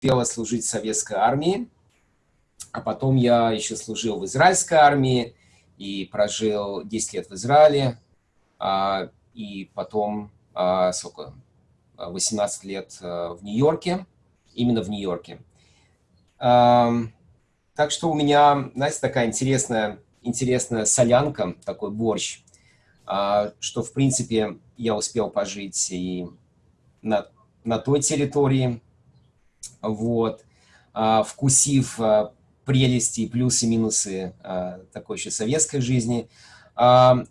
успела служить в советской армии, а потом я еще служил в израильской армии и прожил 10 лет в Израиле, а, и потом а, сколько, 18 лет в Нью-Йорке, именно в Нью-Йорке. Так что у меня, знаете, такая интересная, интересная солянка, такой борщ, что, в принципе, я успел пожить и на, на той территории, вот, вкусив прелести, плюсы, минусы такой еще советской жизни.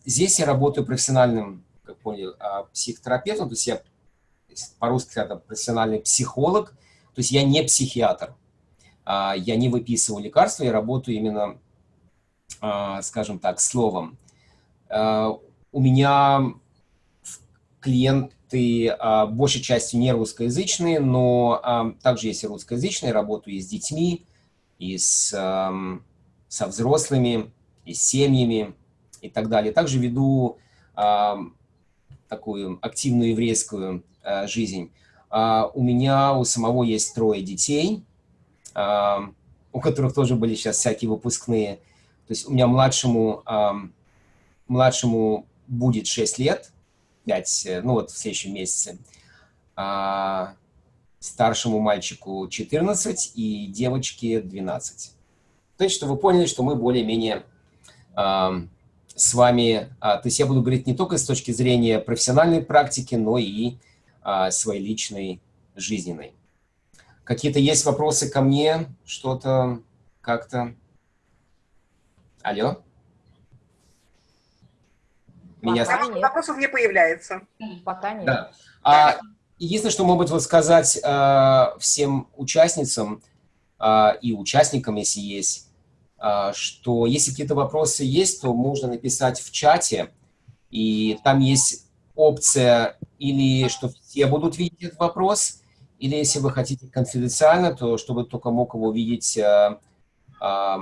Здесь я работаю профессиональным, как понял, психотерапевтом, то есть я по-русски это профессиональный психолог, то есть я не психиатр. А, я не выписываю лекарства, я работаю именно, а, скажем так, словом. А, у меня клиенты большей частью не русскоязычные, но также есть и русскоязычные, работаю и с детьми, и с, со взрослыми, и с семьями и так далее. Также веду такую активную еврейскую жизнь. У меня у самого есть трое детей – у которых тоже были сейчас всякие выпускные. То есть у меня младшему, младшему будет 6 лет, 5, э, ну вот в следующем месяце. А старшему мальчику 14 и девочке 12. То есть, что вы поняли, что мы более-менее с вами, а, то есть я буду говорить не только с точки зрения профессиональной практики, но и а, своей личной, жизненной. Какие-то есть вопросы ко мне? Что-то как-то? Алло? Меня... Пока нет. Вопросов не появляется. Пока нет. Да. А, единственное, что могут вот сказать а, всем участницам а, и участникам, если есть, а, что если какие-то вопросы есть, то можно написать в чате, и там есть опция или что все будут видеть этот вопрос, или если вы хотите конфиденциально, то чтобы только мог его видеть э, э,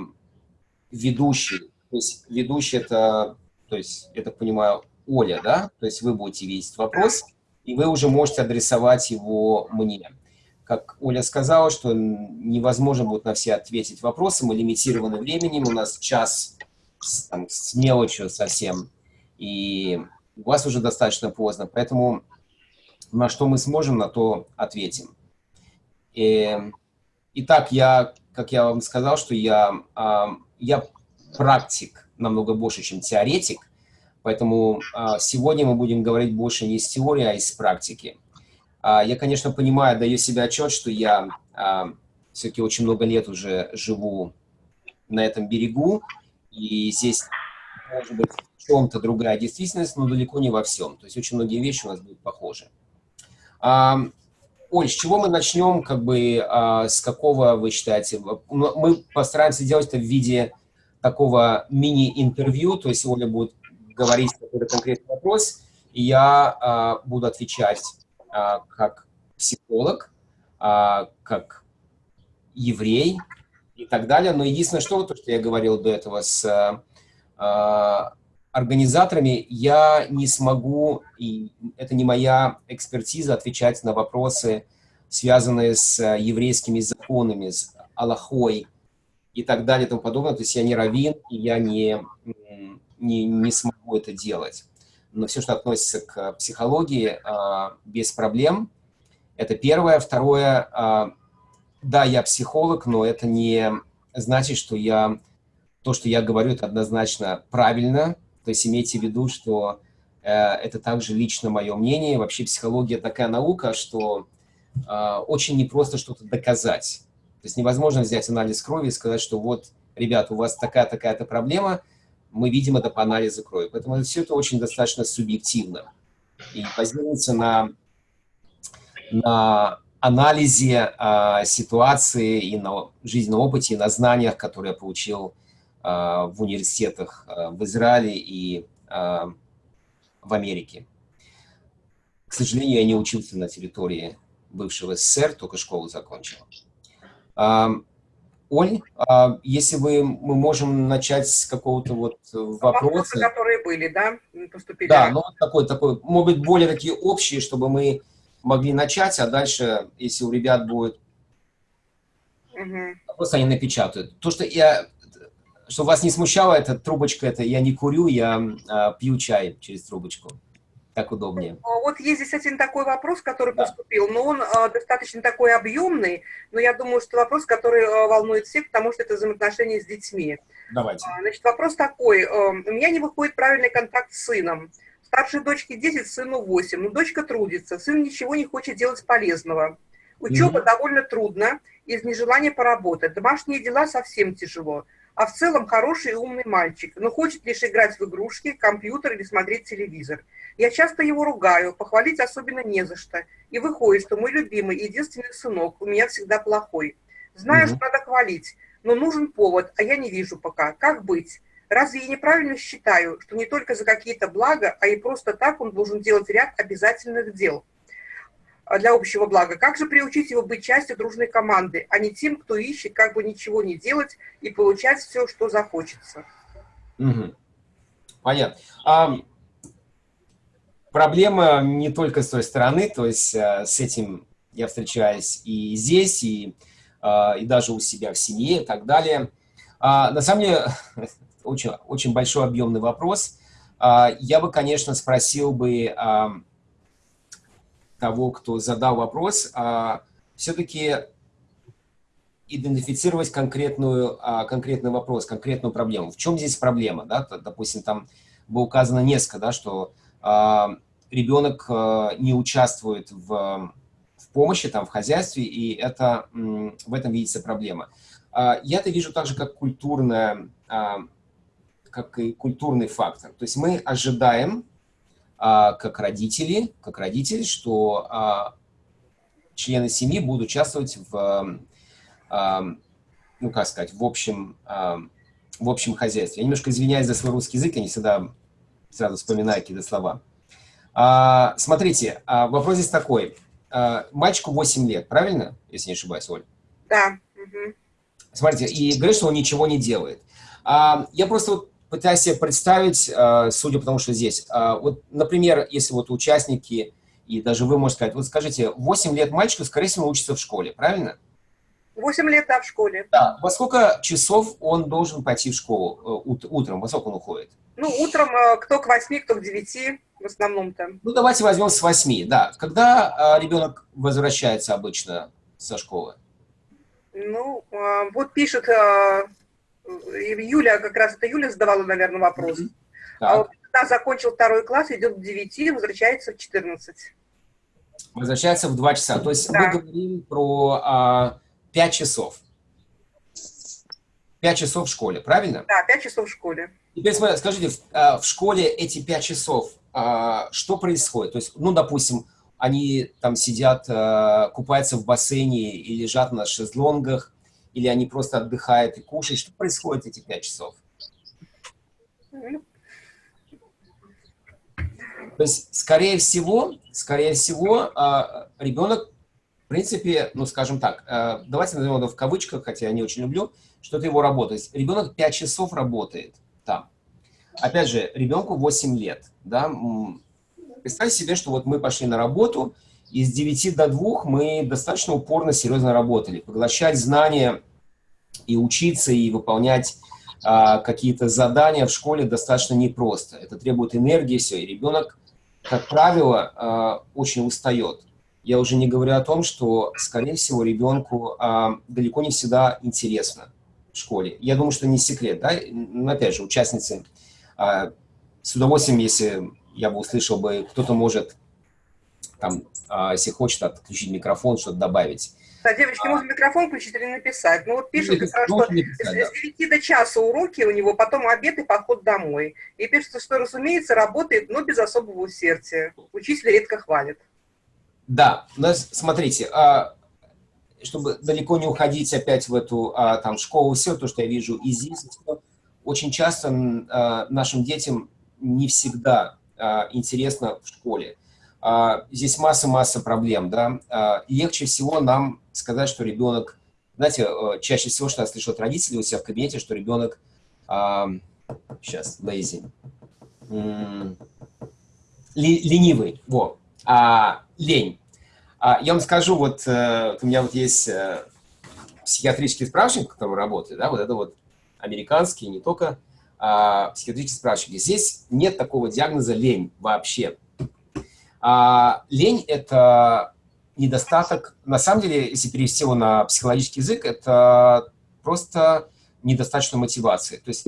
ведущий. То есть ведущий это, то есть, я так понимаю, Оля, да? То есть вы будете видеть вопрос, и вы уже можете адресовать его мне. Как Оля сказала, что невозможно будет на все ответить вопросы, мы лимитированы временем, у нас час там, с мелочью совсем, и у вас уже достаточно поздно, поэтому на что мы сможем, на то ответим. И, итак, я, как я вам сказал, что я, я практик намного больше, чем теоретик, поэтому а, сегодня мы будем говорить больше не из теории, а из практики. А, я, конечно, понимаю, даю себе отчет, что я а, все-таки очень много лет уже живу на этом берегу, и здесь может быть в чем-то другая действительность, но далеко не во всем. То есть очень многие вещи у нас будут похожи. Оль, с чего мы начнем, как бы, с какого вы считаете? Мы постараемся делать это в виде такого мини-интервью, то есть Оля будет говорить какой-то конкретный вопрос, и я а, буду отвечать а, как психолог, а, как еврей и так далее. Но единственное, что, то, что я говорил до этого с а, организаторами я не смогу, и это не моя экспертиза, отвечать на вопросы, связанные с э, еврейскими законами, с Аллахой и так далее и тому подобное. То есть я не раввин, и я не, не, не смогу это делать. Но все, что относится к психологии, а, без проблем. Это первое. Второе, а, да, я психолог, но это не значит, что я то, что я говорю, это однозначно правильно, то есть имейте в виду, что э, это также лично мое мнение. Вообще психология такая наука, что э, очень непросто что-то доказать. Есть невозможно взять анализ крови и сказать, что вот, ребят, у вас такая-такая-то проблема, мы видим это по анализу крови. Поэтому все это очень достаточно субъективно. И базируется на, на анализе э, ситуации и на жизненном опыте, и на знаниях, которые я получил а, в университетах а, в Израиле и а, в Америке. К сожалению, я не учился на территории бывшего СССР, только школу закончил. Оль, если вы, мы можем начать с какого-то вот вопроса. Вопросы, которые были, да, поступили? Да, ну такой, такой, может быть, более такие общие, чтобы мы могли начать, а дальше, если у ребят будет Угу. Просто они напечатают. То, что я, что вас не смущало, эта трубочка, это я не курю, я а, пью чай через трубочку. Так удобнее. Ну, вот есть здесь один такой вопрос, который да. поступил, но он а, достаточно такой объемный, но я думаю, что вопрос, который а, волнует всех, потому что это взаимоотношения с детьми. Давайте. А, значит, вопрос такой. А, у меня не выходит правильный контакт с сыном. Старшей дочке 10, сыну 8. Но дочка трудится, сын ничего не хочет делать полезного. Учеба -hmm. довольно трудно, из нежелания поработать. Домашние дела совсем тяжело. А в целом хороший и умный мальчик, но хочет лишь играть в игрушки, компьютер или смотреть телевизор. Я часто его ругаю, похвалить особенно не за что. И выходит, что мой любимый, единственный сынок у меня всегда плохой. Знаю, -hmm. что надо хвалить, но нужен повод, а я не вижу пока. Как быть? Разве я неправильно считаю, что не только за какие-то блага, а и просто так он должен делать ряд обязательных дел для общего блага? Как же приучить его быть частью дружной команды, а не тем, кто ищет как бы ничего не делать и получать все, что захочется? Угу. Понятно. А, проблема не только с той стороны, то есть а, с этим я встречаюсь и здесь, и, а, и даже у себя в семье и так далее. А, на самом деле, очень, очень большой объемный вопрос. А, я бы, конечно, спросил бы а, того, кто задал вопрос, а, все-таки идентифицировать конкретную, конкретный вопрос, конкретную проблему. В чем здесь проблема? Да? Допустим, там было указано несколько, да, что ребенок не участвует в, в помощи, там, в хозяйстве, и это, в этом видится проблема. Я это вижу также как культурная как и культурный фактор. То есть мы ожидаем, а, как родители, как родители, что а, члены семьи будут участвовать в, а, ну, как сказать, в общем, а, в общем хозяйстве. Я немножко извиняюсь за свой русский язык, я не всегда сразу вспоминаю какие-то слова. А, смотрите, а, вопрос здесь такой. А, мальчику 8 лет, правильно, если не ошибаюсь, Оль? Да. Смотрите, и говорит, что он ничего не делает. А, я просто вот пытаюсь себе представить, э, судя по тому, что здесь, э, вот, например, если вот участники, и даже вы можете сказать, вот скажите, 8 лет мальчику, скорее всего, учится в школе, правильно? 8 лет, да, в школе. Да. Во сколько часов он должен пойти в школу э, утром? Во сколько он уходит? Ну, утром кто к 8, кто к 9 в основном-то. Ну, давайте возьмем с 8, да. Когда ребенок возвращается обычно со школы? Ну, вот пишет Юля, как раз это Юля задавала, наверное, вопрос. Mm -hmm. А вот когда закончил второй класс, идет в 9, возвращается в 14. Возвращается в 2 часа. То есть да. мы говорим про а, 5 часов. 5 часов в школе, правильно? Да, 5 часов в школе. Теперь скажите, в, а, в школе эти 5 часов, а, что происходит? То есть, ну, допустим, они там сидят, а, купаются в бассейне и лежат на шезлонгах, или они просто отдыхают и кушают? Что происходит эти пять часов? То есть, скорее всего, скорее всего, а, ребенок, в принципе, ну, скажем так, а, давайте назовем это в кавычках, хотя я не очень люблю, что это его работа. Ребенок 5 часов работает там. Опять же, ребенку 8 лет, да, представьте себе, что вот мы пошли на работу, и с 9 до 2 мы достаточно упорно, серьезно работали. Поглощать знания и учиться, и выполнять а, какие-то задания в школе достаточно непросто. Это требует энергии, все, и ребенок, как правило, а, очень устает. Я уже не говорю о том, что, скорее всего, ребенку а, далеко не всегда интересно в школе. Я думаю, что не секрет, да? Но, опять же, участницы а, с удовольствием, если я бы услышал бы, кто-то может, там, а, если хочет, отключить микрофон, что-то добавить. Да, девочки, можно микрофон включить или написать. Ну вот пишут, как раз, что с 9 до часа уроки у него, потом обед и поход домой. И пишется, что, разумеется, работает, но без особого усердия. Учитель редко хвалит. Да, но смотрите, а, чтобы далеко не уходить опять в эту а, там школу, все то, что я вижу и здесь, очень часто а, нашим детям не всегда интересно в школе. Здесь масса-масса проблем, да. Легче всего нам сказать, что ребенок, знаете, э, чаще всего, что я слышу от родителей у себя в кабинете, что ребенок, а, сейчас, lazy, ленивый, во, а, лень. А, я вам скажу, вот э, у меня вот есть э, психиатрический справочник, в котором работает, да, вот это вот американский, не только а, психиатрический справочник. Здесь нет такого диагноза лень вообще. А, лень – это недостаток, на самом деле, если перевести его на психологический язык, это просто недостаточно мотивации. То есть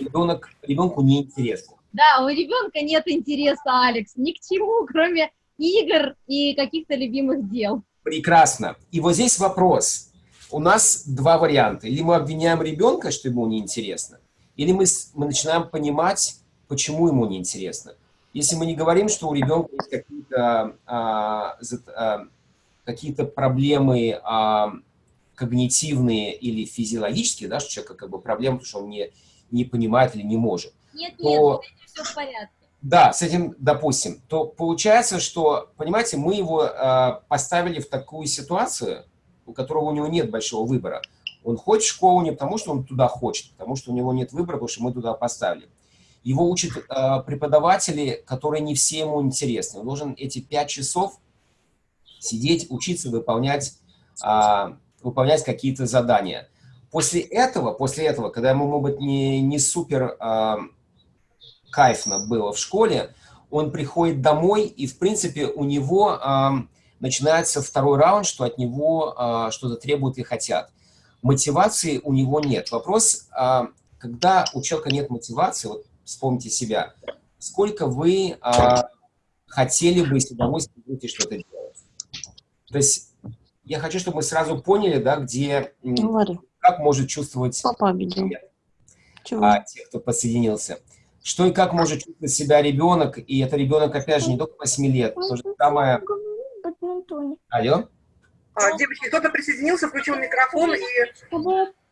ребенок, ребенку неинтересно. Да, у ребенка нет интереса, Алекс, ни к чему, кроме игр и каких-то любимых дел. Прекрасно. И вот здесь вопрос. У нас два варианта. Или мы обвиняем ребенка, что ему неинтересно, или мы, мы начинаем понимать, почему ему неинтересно. Если мы не говорим, что у ребенка есть какие-то а, а, какие проблемы а, когнитивные или физиологические, да, что у человека как бы проблемы, потому что он не, не понимает или не может. Нет, то, нет, все в порядке. Да, с этим, допустим, то получается, что, понимаете, мы его э, поставили в такую ситуацию, у которого у него нет большого выбора. Он хочет школу не потому, что он туда хочет, потому что у него нет выбора, потому что мы туда поставили. Его учат э, преподаватели, которые не все ему интересны. Он должен эти пять часов сидеть, учиться выполнять, э, выполнять какие-то задания. После этого, после этого, когда ему, может быть, не, не супер э, кайфно было в школе, он приходит домой, и, в принципе, у него э, начинается второй раунд, что от него э, что-то требуют и хотят. Мотивации у него нет. Вопрос, э, когда у человека нет мотивации, вот вспомните себя, сколько вы э, хотели бы с удовольствием будете что-то делать? То есть я хочу, чтобы мы сразу поняли, да, где, Говори. как может чувствовать Папа обидел. А, те, кто подсоединился что и как может чувствовать себя ребенок, и это ребенок, опять же, не только 8 лет, то же самое... Алло? А, девочки, кто-то присоединился, включил микрофон и...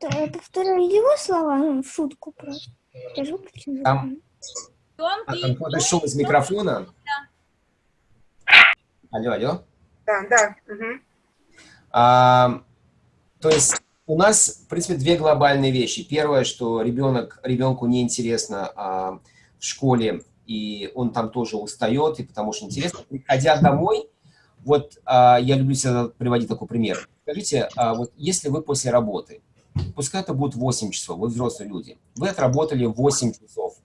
Э, повторяю его слова, ну, в шутку просто. Там, а, там какой-то шум из микрофона? Алло, алло? Да, да. Угу. А, то есть у нас, в принципе, две глобальные вещи. Первое, что ребенок, ребенку неинтересно а, в школе, и он там тоже устает, и потому что интересно. Приходя домой, вот а, я люблю всегда приводить такой пример. Скажите, а, вот если вы после работы, пускай это будет 8 часов, вы взрослые люди, вы отработали 8 часов,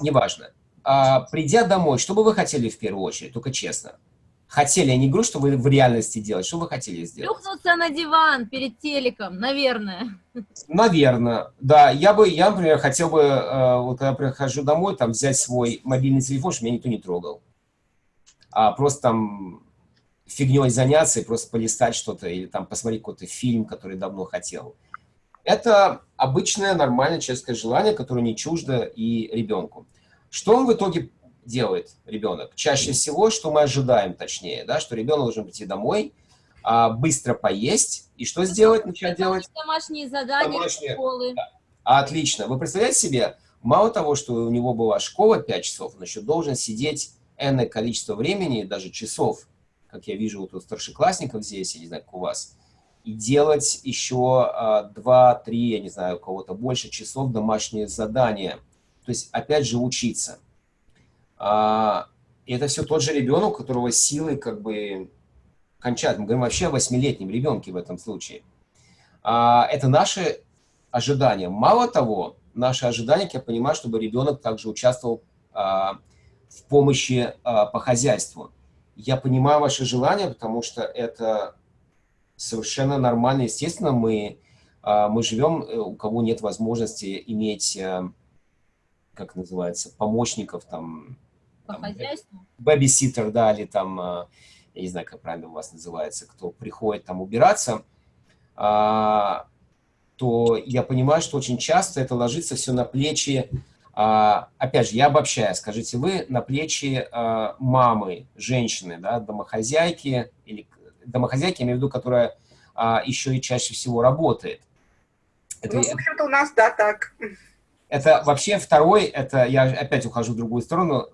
неважно. А, придя домой, что бы вы хотели в первую очередь, только честно? хотели, я не говорю, что вы в реальности делать, что вы хотели сделать? Плюхнуться на диван перед телеком, наверное. Наверное, да. Я бы, я, например, хотел бы, э, вот когда прихожу домой, там взять свой мобильный телефон, чтобы меня никто не трогал. А просто там фигней заняться и просто полистать что-то или там посмотреть какой-то фильм, который давно хотел. Это обычное, нормальное человеческое желание, которое не чуждо и ребенку. Что он в итоге делает ребенок? Чаще всего, что мы ожидаем, точнее, да, что ребенок должен прийти домой, а, быстро поесть, и что сделать, начать делать? Домашние задания, домашние. школы. Да. Отлично. Вы представляете себе, мало того, что у него была школа 5 часов, он еще должен сидеть энное количество времени, даже часов, как я вижу вот у старшеклассников здесь, я не знаю, как у вас, и делать еще а, 2-3, я не знаю, у кого-то больше часов домашние задания. То есть, опять же, учиться. А, и это все тот же ребенок, у которого силы как бы кончают. Мы говорим вообще о восьмилетнем ребенке в этом случае. А, это наши ожидания. Мало того, наши ожидания, я понимаю, чтобы ребенок также участвовал а, в помощи по хозяйству. Я понимаю ваши желания, потому что это совершенно нормально. Естественно, мы, мы живем, э, у кого нет возможности иметь, э, как называется, помощников, там, по хозяйству? Бэбиситер, да, или там, э, я не знаю, как правильно у вас называется, кто приходит там убираться, а, то я понимаю, что очень часто это ложится все на плечи, а, опять же, я обобщаю, скажите вы, на плечи а, мамы, женщины, да, домохозяйки, или домохозяйки, я имею в виду, которая еще и чаще всего работает. Это, ну, в общем-то, у нас, да, так. Это вообще второй, это я опять ухожу в другую сторону,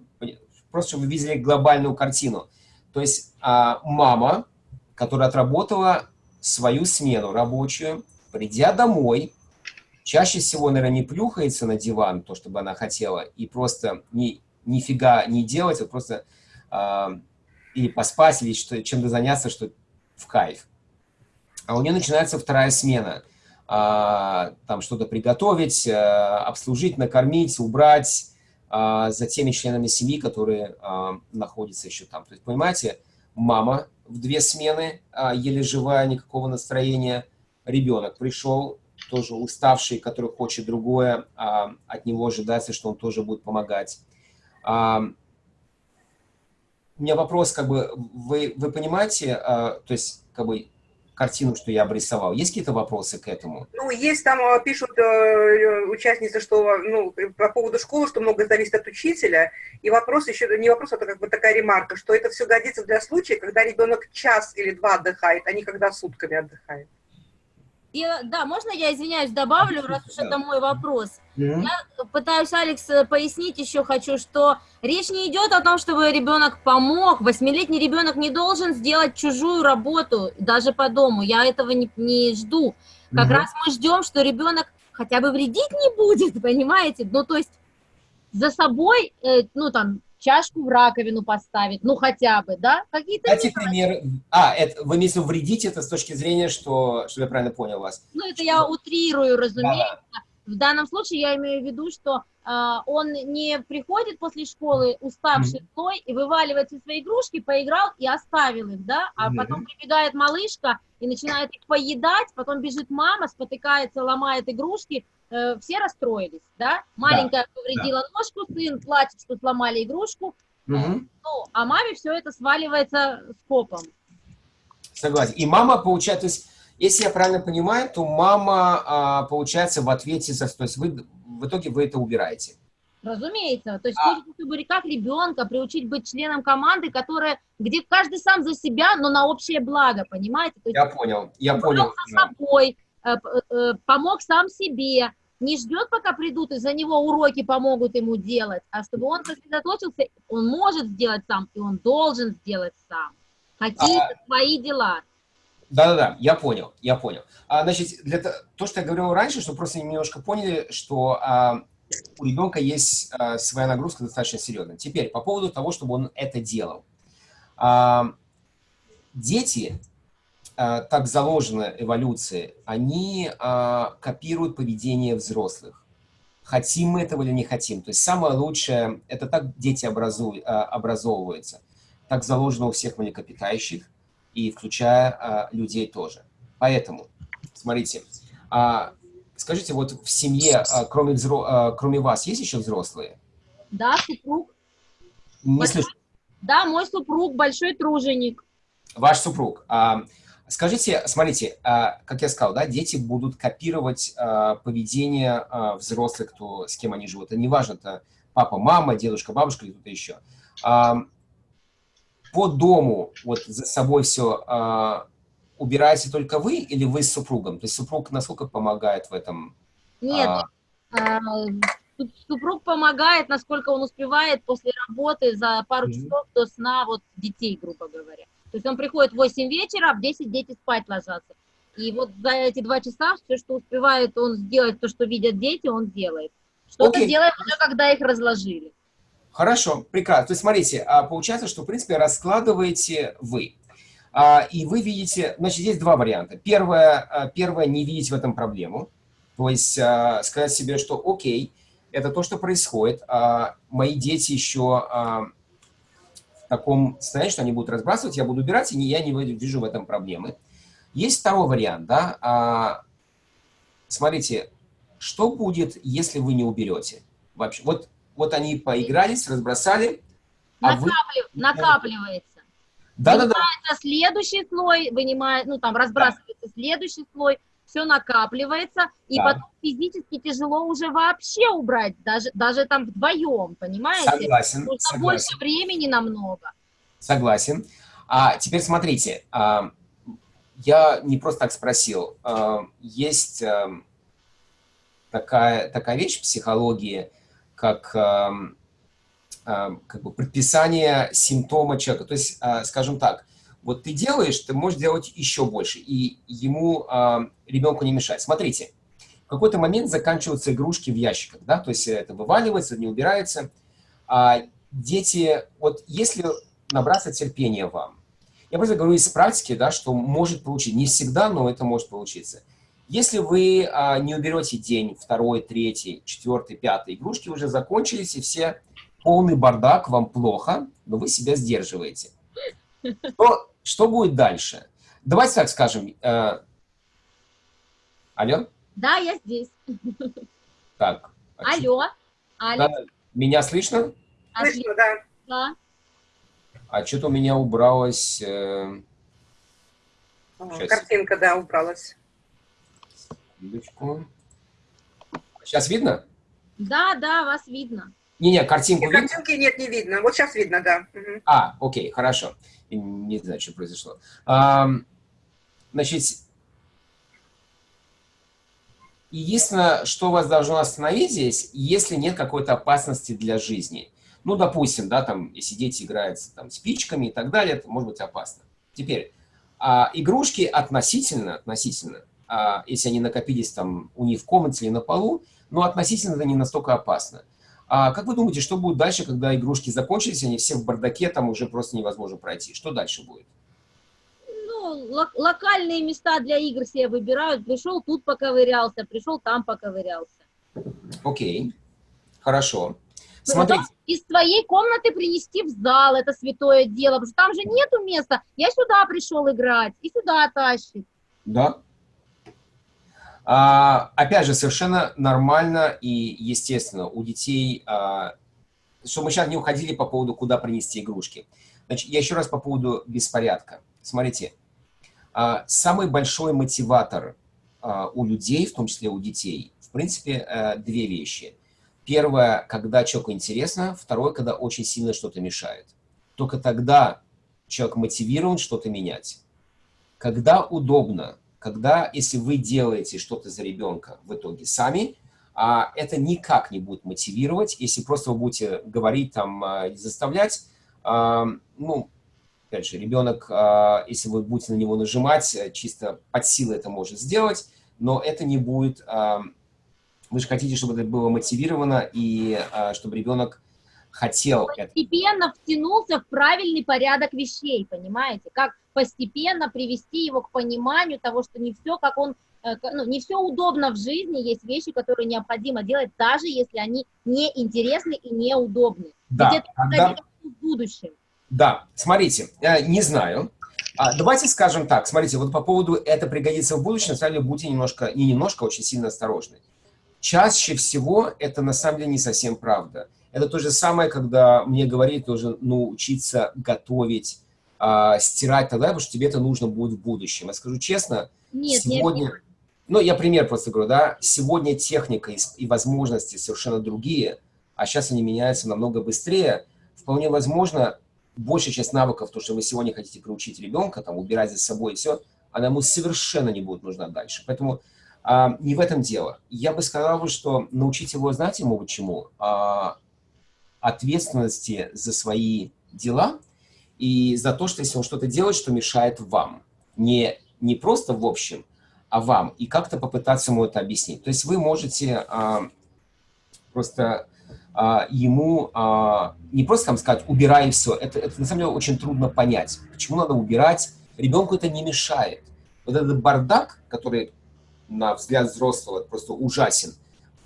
просто чтобы вы видели глобальную картину. То есть а, мама, которая отработала свою смену рабочую, придя домой, чаще всего, наверное, не плюхается на диван, то, чтобы она хотела, и просто ни, нифига не делать, вот просто а, или поспать, или что, чем-то заняться, что в кайф. а у нее начинается вторая смена. А, там что-то приготовить, а, обслужить, накормить, убрать а, за теми членами семьи, которые а, находятся еще там. То есть, понимаете, мама в две смены, а, еле живая, никакого настроения, ребенок пришел, тоже уставший, который хочет другое, а, от него ожидается, что он тоже будет помогать. А, у меня вопрос, как бы, вы, вы понимаете, а, то есть, как бы, картину, что я обрисовал. Есть какие-то вопросы к этому? Ну, есть там, а, пишут э, участницы, что, ну, по поводу школы, что много зависит от учителя. И вопрос еще, не вопрос, это как бы такая ремарка, что это все годится для случая, когда ребенок час или два отдыхает, а не когда сутками отдыхает. И, да, можно я, извиняюсь, добавлю, раз уж это мой вопрос? Я пытаюсь, Алекс, э, пояснить еще хочу, что речь не идет о том, чтобы ребенок помог. Восьмилетний ребенок не должен сделать чужую работу, даже по дому. Я этого не, не жду. Как Мгм. раз мы ждем, что ребенок хотя бы вредить не будет, понимаете? Ну, то есть за собой, э, ну, там, чашку в раковину поставить, ну, хотя бы, да? Какие-то Дайте пример. А, это, вы имеете в виду вредить это с точки зрения, что, что я правильно понял вас? Ну, это я утрирую, разумеется. Да. В данном случае я имею в виду, что а, он не приходит после школы уставший злой и вываливает все свои игрушки, поиграл и оставил их, да, а Мгм. потом прибегает малышка и начинает их поедать, потом бежит мама, спотыкается, ломает игрушки, э, все расстроились, да, маленькая повредила ножку, сын плачет, что сломали игрушку, Мгм. ну, а маме все это сваливается скопом. Согласен. И мама получает, то есть, если я правильно понимаю, то мама а, получается в ответе за, то есть вы в итоге вы это убираете. Разумеется. То есть А. хочется, чтобы как ребенка приучить быть членом команды, которая, где каждый сам за себя, но на общее благо, понимаете? То есть Я понял, я понял. за собой, э, э, помог сам себе, не ждет, пока придут и за него уроки помогут ему делать, а чтобы он сосредоточился, он может сделать сам, и он должен сделать сам. Какие-то свои дела. Да-да-да, я понял, я понял. А, значит, для то, то, что я говорил раньше, чтобы просто немножко поняли, что а, у ребенка есть а, своя нагрузка достаточно серьезная. Теперь, по поводу того, чтобы он это делал. А, дети, а, так заложено эволюцией, они а, копируют поведение взрослых. Хотим мы этого или не хотим. То есть самое лучшее, это так дети образуют, а, образовываются. Так заложено у всех млекопитающих и включая а, людей тоже. Поэтому, смотрите, а, скажите, вот в семье, а, кроме, взро- а, кроме вас, есть еще взрослые? Да, супруг, Не Большой- слышу. да, мой супруг большой труженик. Ваш супруг. А, скажите, смотрите, а, как я сказал, да, дети будут копировать а, поведение а, взрослых, кто, с кем они живут. Это неважно, это папа, мама, дедушка, бабушка или кто-то еще. А, по дому вот за собой все а, убираете только вы или вы с супругом? То есть супруг насколько помогает в этом? Нет, А, А, суп- Супруг помогает, насколько он успевает после работы за пару Мгм. часов до сна вот детей, грубо говоря. То есть он приходит в 8 вечера, а в 10 дети спать ложатся. И вот за эти два часа все, что успевает он сделать, то, что видят дети, он делает. Что-то Окей. делает уже, когда их разложили. Хорошо, прекрасно. То есть, смотрите, а, получается, что, в принципе, раскладываете вы. А, И вы видите, значит, есть два варианта. Первое, а, первое не видеть в этом проблему. То есть сказать себе, что окей, это то, что происходит. Мои дети еще в таком состоянии, что они будут разбрасывать, я буду убирать, и я не вижу в этом проблемы. Есть второй вариант, да. Смотрите, что будет, если вы не уберете? Вообще, вот, вот они поигрались, разбросали, а вы... Накаплив- накапливается. Да-да-да, Вынимается следующий слой, вынимает, ну там разбрасывается следующий слой, все накапливается, и Да. потом физически тяжело уже вообще убрать, даже, даже там вдвоем, понимаете? согласен, Нужно согласен. больше времени намного. Согласен. А теперь смотрите, а, я не просто так спросил. А, есть ам, такая, такая вещь в психологии, как, ам, ам, как бы предписание симптома человека. То есть, а, скажем так, вот ты делаешь, ты можешь делать еще больше, и ему, ам, ребенку не мешать. Смотрите, в какой-то момент заканчиваются игрушки в ящиках, да, то есть это вываливается, не убирается. А дети, вот если набраться терпения вам, Я просто говорю из практики, да, что может получиться. Не всегда, но это может получиться. Если вы а, не уберете день, второй, третий, четвертый, пятый, игрушки уже закончились, и все полный бардак, вам плохо, но вы себя сдерживаете. Что, что будет дальше? Давайте так скажем. Э, алло? Да, я здесь. Так. а Алло. Алекс. Да, меня слышно? Слышно, да. Да. А что-то у меня убралось... Э, Сейчас. Картинка, да, убралась. Секундочку. Сейчас видно? Да, да, вас видно. Не-не, картинку Нет, видно? картинки нет, не видно. Вот сейчас видно, да. Мгм. А, окей, хорошо. Не знаю, что произошло. Ам, Значит, единственное, что вас должно остановить здесь, если нет какой-то опасности для жизни. Ну, допустим, да, там, если дети играют там, спичками и так далее, это может быть опасно. Теперь, а, игрушки относительно, относительно, а, если они накопились там у них в комнате или на полу, но относительно это не настолько опасно. А как вы думаете, что будет дальше, когда игрушки закончились, они все в бардаке, там уже просто невозможно пройти? Что дальше будет? Ну, лок- локальные места для игр себе выбирают. Пришел тут поковырялся, пришел там поковырялся. Окей, хорошо. Смотрите, потом Из твоей комнаты принести в зал, это святое дело, потому что там же нету места. Я сюда пришел играть, и сюда тащит. да. А, опять же, совершенно нормально и естественно у детей, а, чтобы мы сейчас не уходили по поводу, куда принести игрушки. Значит, я еще раз по поводу беспорядка. Смотрите, а, самый большой мотиватор а, у людей, в том числе у детей, в принципе, э, две вещи. Первое, когда человеку интересно. Второе, когда очень сильно что-то мешает. Только тогда человек мотивирован что-то менять. Когда удобно, когда, если вы делаете что-то за ребенка в итоге сами, а, это никак не будет мотивировать, если просто вы будете говорить там, а, и заставлять, а, ну, опять же, ребенок, а, если вы будете на него нажимать, э, чисто под силой это может сделать, но это не будет, вы же хотите, чтобы это было мотивировано и чтобы ребенок хотел. Постепенно втянулся в правильный порядок вещей, понимаете? Как постепенно привести его к пониманию того, что не все, как он, э, ну, не все удобно в жизни, есть вещи, которые необходимо делать, даже если они неинтересны и неудобны. Да, Ведь это когда- в будущем. Да, смотрите, э, не знаю. А, давайте скажем так, смотрите, вот по поводу «это пригодится в будущем», на самом деле будьте немножко, не немножко, а очень сильно осторожны. Чаще всего это на самом деле не совсем правда. Это то же самое, когда мне говорили тоже научиться готовить, а, стирать тогда, потому что тебе это нужно будет в будущем. Я скажу честно, Нет, не сегодня, ну, я пример просто говорю, да, сегодня техника и, и возможности совершенно другие, а сейчас они меняются намного быстрее. Вполне возможно, большая часть навыков, то, что вы сегодня хотите приучить ребенка, там, убирать за собой и все, она ему совершенно не будет нужна дальше. Поэтому а, не в этом дело. Я бы сказал, что научить его, знаете, могут чему? А, ответственности за свои дела и за то, что если он что-то делает, что мешает вам. Не, не просто в общем, а вам. И как-то попытаться ему это объяснить. То есть вы можете а, просто а, ему а, не просто там сказать «убирай все». Это, это на самом деле очень трудно понять. Почему надо убирать? Ребенку это не мешает. Вот этот бардак, который на взгляд взрослого просто ужасен,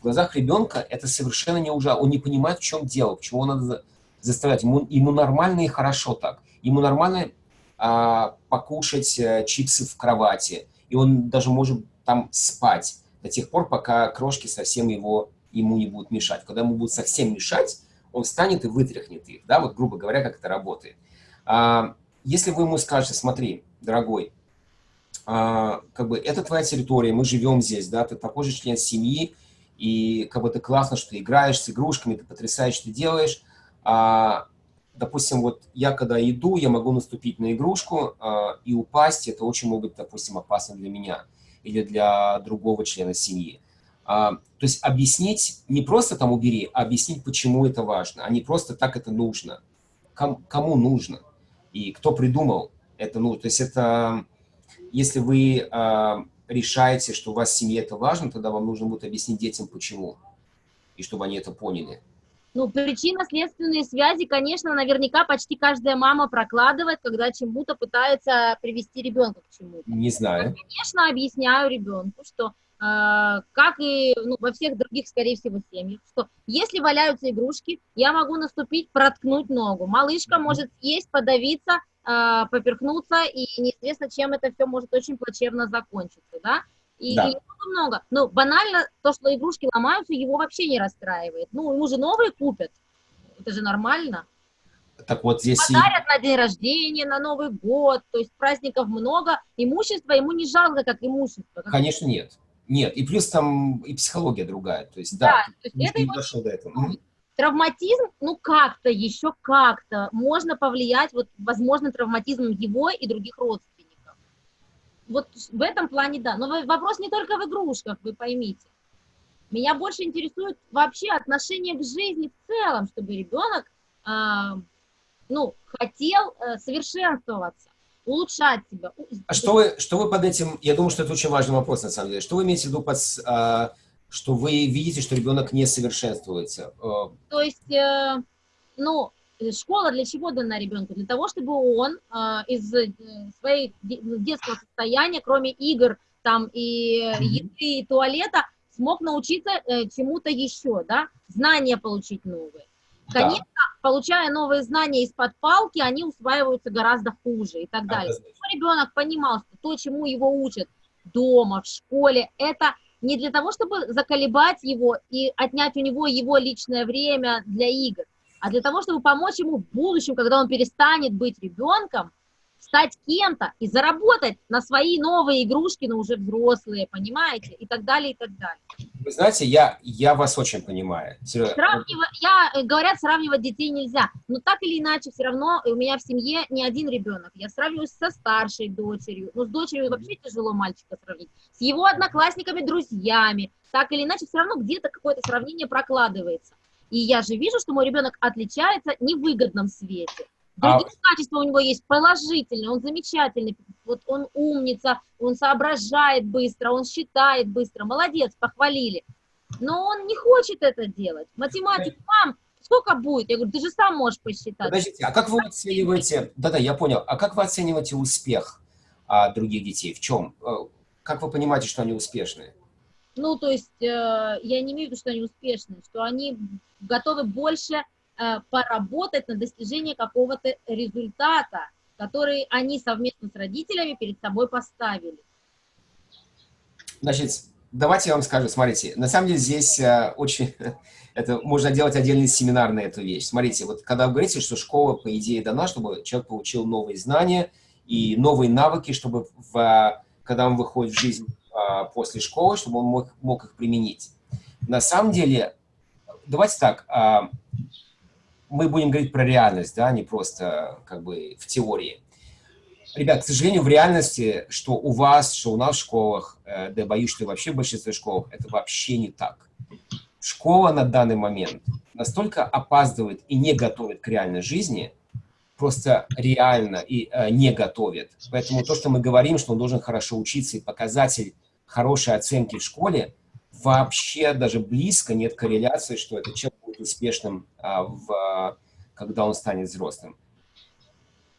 глазах ребенка это совершенно не ужасно. Он не понимает, в чем дело, почему надо за- заставлять. Ему, ему нормально и хорошо так. Ему нормально а, покушать э, чипсы в кровати. И он даже может там спать до тех пор, пока крошки совсем его, ему не будут мешать. Когда ему будут совсем мешать, он встанет и вытряхнет их. Да, вот грубо говоря, как это работает. А, если вы ему скажете, смотри, дорогой, а, как бы это твоя территория, мы живем здесь, да, ты такой же член семьи, и как бы ты классно, что ты играешь с игрушками, ты потрясающе, ты делаешь. А, допустим, вот я когда иду, я могу наступить на игрушку а, и упасть, это очень может быть, допустим, опасно для меня или для другого члена семьи. А, то есть объяснить, не просто там убери, а объяснить, почему это важно, а не просто так это нужно. Ком- кому нужно и кто придумал это, ну, то есть это, если вы а, решаете, что у вас в семье это важно, тогда вам нужно будет объяснить детям, почему, и чтобы они это поняли. Ну, причинно-следственные связи, конечно, наверняка почти каждая мама прокладывает, когда чему-то пытается привести ребенка к чему-то. Не знаю. Конечно, объясняю ребенку, что э, как и ну, во всех других, скорее всего, семьях, что если валяются игрушки, я могу наступить, проткнуть ногу. Малышка может съесть, подавиться, э, поперхнуться, и неизвестно, чем это все может очень плачевно закончиться, да? И, Да. и много. Ну, банально, то, что игрушки ломаются, его вообще не расстраивает. Ну, ему же новые купят. Это же нормально. Так вот здесь... и- Подарят на день рождения, на Новый год, то есть праздников много, имущество ему не жалко, как имущество. Как- Конечно, нет. Нет, и плюс там и психология другая. То есть, Да, да, то есть никто это не его дошел до этого. Травматизм, ну как-то, еще как-то можно повлиять, вот, возможно, травматизмом его и других родственников. Вот в этом плане да. Но вопрос не только в игрушках, вы поймите. Меня больше интересует вообще отношение к жизни в целом, чтобы ребенок, а, ну, хотел э, совершенствоваться, улучшать себя. А что вы, что вы под этим... Я думаю, что это очень важный вопрос, на самом деле. Что вы имеете в виду под... а, что вы видите, что ребенок не совершенствуется? Э, То есть, э, ну, школа для чего дана ребенку? Для того, чтобы он э, из своей де- детского состояния, кроме игр там и еды, и туалета, смог научиться чему-то еще, да, знания получить новые. Да. Конечно, получая новые знания из-под палки, они усваиваются гораздо хуже и так далее. Чтобы ребенок понимал, что то, чему его учат дома, в школе, это не для того, чтобы заколебать его и отнять у него его личное время для игр, а для того, чтобы помочь ему в будущем, когда он перестанет быть ребенком, стать кем-то и заработать на свои новые игрушки, но уже взрослые, понимаете, и так далее, и так далее. Вы знаете, я, я вас очень понимаю. Сравнивать, я, э, говорят, сравнивать детей нельзя, но так или иначе, все равно у меня в семье не один ребенок. Я сравниваюсь со старшей дочерью, ну, с дочерью вообще тяжело мальчика сравнить, с его одноклассниками, друзьями, так или иначе, все равно где-то какое-то сравнение прокладывается. И я же вижу, что мой ребенок отличается в невыгодном свете. А- Другие качества у него есть положительные, он замечательный, вот он умница, он соображает быстро, он считает быстро, молодец, похвалили. Но он не хочет это делать. Математик, мам, сколько будет? Я говорю, ты же сам можешь посчитать. Подождите, а как вы оцениваете... Да-да, я понял. А как вы оцениваете успех а, других детей? В чем? Э, Как вы понимаете, что они успешные? Ну, то есть э, я не имею в виду, что они успешны, что они готовы больше поработать на достижение какого-то результата, который они совместно с родителями перед собой поставили. Значит, давайте я вам скажу, смотрите, на самом деле здесь э, очень, это можно делать отдельный семинар на эту вещь. Смотрите, вот когда вы говорите, что школа, по идее, дана, чтобы человек получил новые знания и новые навыки, чтобы, в, э, когда он выходит в жизнь э, после школы, чтобы он мог, мог их применить. На самом деле, давайте так, э, мы будем говорить про реальность, да, не просто как бы в теории. Ребят, к сожалению, в реальности, что у вас, что у нас в школах, э, да боюсь, что вообще в большинстве школ, это вообще не так. Школа на данный момент настолько опаздывает и не готовит к реальной жизни, просто реально и э, не готовит. Поэтому то, что мы говорим, что он должен хорошо учиться и показатель хорошей оценки в школе, вообще даже близко нет корреляции, что этот человек будет успешным, а, в, когда он станет взрослым